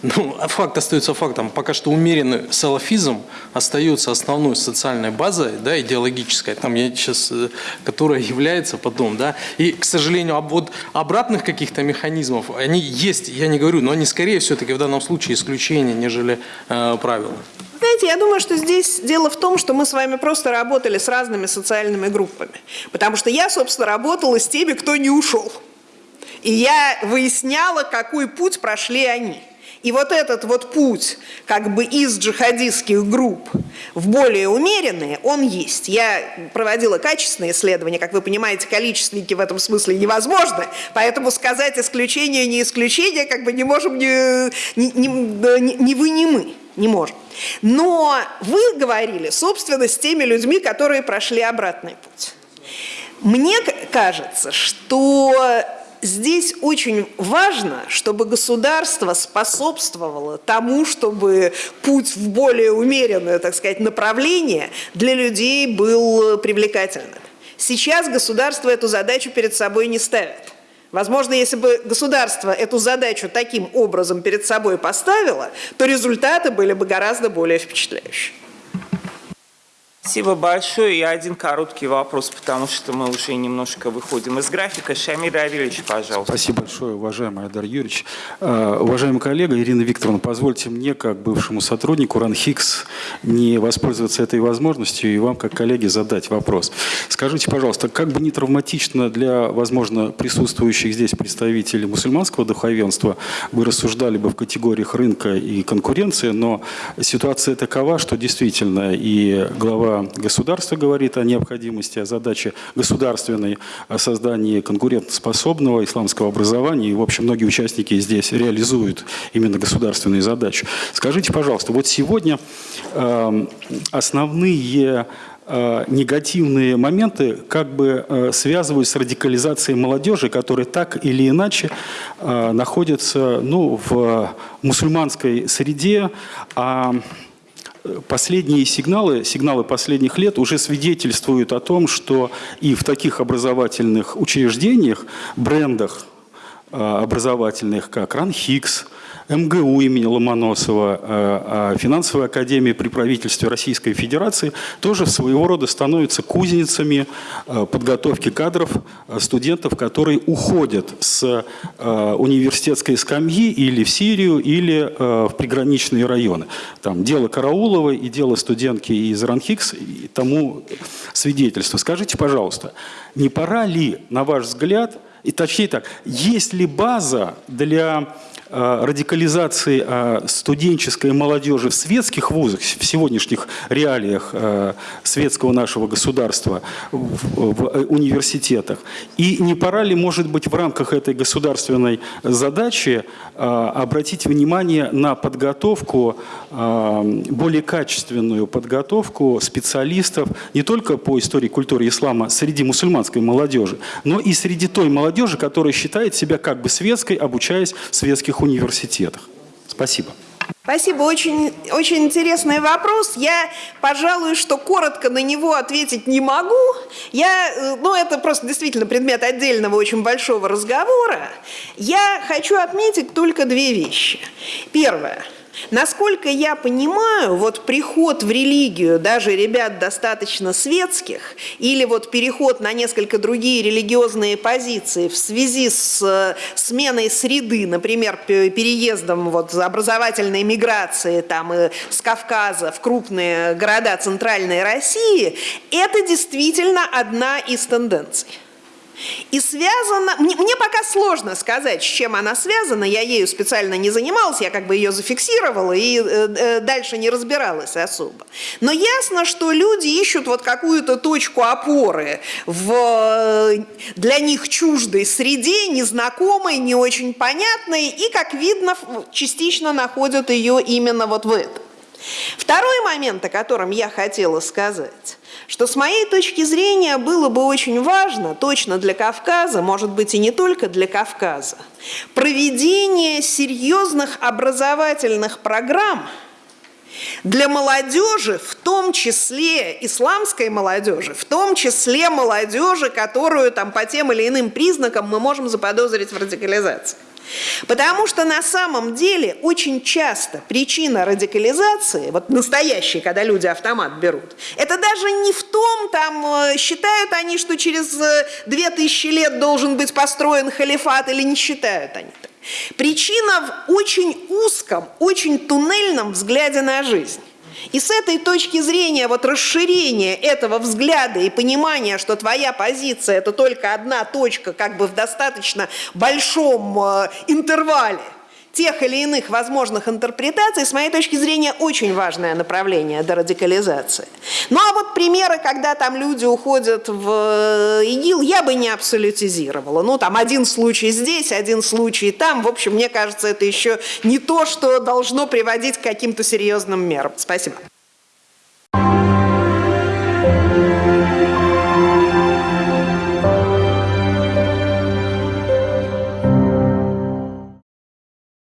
Ну, а факт остается фактом. Пока что умеренный салафизм остается основной социальной базой, да, идеологической, там я сейчас, э, которая является потом, да. И, к сожалению, об, вот обратных каких-то механизмов, они есть, я не говорю, но они скорее все-таки в данном случае исключение, нежели э, правило. Знаете, я думаю, что здесь дело в том, что мы с вами просто работали с разными социальными группами. Потому что я, собственно, работала с теми, кто не ушел. И я выясняла, какой путь прошли они. И вот этот вот путь как бы из джихадистских групп в более умеренные, он есть. Я проводила качественные исследования, как вы понимаете, количественники в этом смысле невозможно, поэтому сказать исключение, не исключение, как бы не можем ни, ни, ни, ни вы, ни мы не можем. Но вы говорили, собственно, с теми людьми, которые прошли обратный путь. Мне кажется, что здесь очень важно, чтобы государство способствовало тому, чтобы путь в более умеренное, так сказать, направление для людей был привлекательным. Сейчас государство эту задачу перед собой не ставит. Возможно, если бы государство эту задачу таким образом перед собой поставило, то результаты были бы гораздо более впечатляющие. Спасибо большое. И один короткий вопрос, потому что мы уже немножко выходим из графика. Шамиль Равильевич, пожалуйста. Спасибо большое, уважаемый Айдар Юрьевич. Uh, уважаемый коллега Ирина Викторовна, позвольте мне, как бывшему сотруднику РАНХИКС, не воспользоваться этой возможностью и вам, как коллеге, задать вопрос. Скажите, пожалуйста, как бы не травматично для, возможно, присутствующих здесь представителей мусульманского духовенства, вы рассуждали бы в категориях рынка и конкуренции, но ситуация такова, что действительно и глава государства говорит о необходимости, о задаче государственной, о создании конкурентоспособного исламского образования. И, в общем, многие участники здесь реализуют именно государственные задачи. Скажите, пожалуйста, вот сегодня э, основные э, негативные моменты как бы э, связывают с радикализацией молодежи, которая так или иначе э, находится ну, в мусульманской среде, а Последние сигналы, сигналы последних лет уже свидетельствуют о том, что и в таких образовательных учреждениях, брендах а, образовательных, как РАНХИКС, МГУ имени Ломоносова, э, а финансовая академия при правительстве Российской Федерации тоже своего рода становятся кузницами э, подготовки кадров э, студентов, которые уходят с университетской скамьи или в Сирию, или в приграничные районы. Там дело Карауловой и дело студентки из РАНХИКС тому свидетельство. Скажите, пожалуйста, не пора ли, на ваш взгляд, и точнее так, есть ли база для радикализации э, студенческой молодежи в светских вузах, в сегодняшних реалиях э, светского нашего государства, в университетах. И не пора ли, может быть, в рамках этой государственной задачи обратить внимание на подготовку, более качественную подготовку специалистов не только по истории культуры ислама среди мусульманской молодежи, но и среди той молодежи, которая считает себя как бы светской, обучаясь в светских университетах. Спасибо. Спасибо, очень, очень интересный вопрос. Я, пожалуй, что коротко на него ответить не могу. Я, э, ну, это просто действительно предмет отдельного очень большого разговора. Я хочу отметить только две вещи. Первое – Насколько я понимаю, вот приход в религию даже ребят достаточно светских или вот переход на несколько другие религиозные позиции в связи с э, сменой среды, например, переездом вот образовательной миграции там, с Кавказа в крупные города Центральной России, это действительно одна из тенденций. И связана, мне, мне пока сложно сказать, с чем она связана, я ею специально не занималась, я как бы ее зафиксировала и э, э, дальше не разбиралась особо. Но ясно, что люди ищут вот какую-то точку опоры в э, для них чуждой среде, незнакомой, не очень понятной, и, как видно, частично находят ее именно вот в этом. Второй момент, о котором я хотела сказать, что с моей точки зрения было бы очень важно, точно для Кавказа, может быть и не только для Кавказа, проведение серьезных образовательных программ для молодежи, в том числе исламской молодежи, в том числе молодежи, которую там по тем или иным признакам мы можем заподозрить в радикализации. Потому что на самом деле очень часто причина радикализации, вот настоящей, когда люди автомат берут, это даже не в том, там, э, считают они, что через э, две тысячи лет должен быть построен халифат или не считают они так. Причина в очень узком, очень туннельном взгляде на жизнь. И с этой точки зрения вот расширение этого взгляда и понимания, что твоя позиция это только одна точка как бы в достаточно большом э, интервале тех или иных возможных интерпретаций, с моей точки зрения, очень важное направление дерадикализации. Ну а вот примеры, когда там люди уходят в э, ИГИЛ, я бы не абсолютизировала. Ну там один случай здесь, один случай там. В общем, мне кажется, это еще не то, что должно приводить к каким-то серьезным мерам. Спасибо.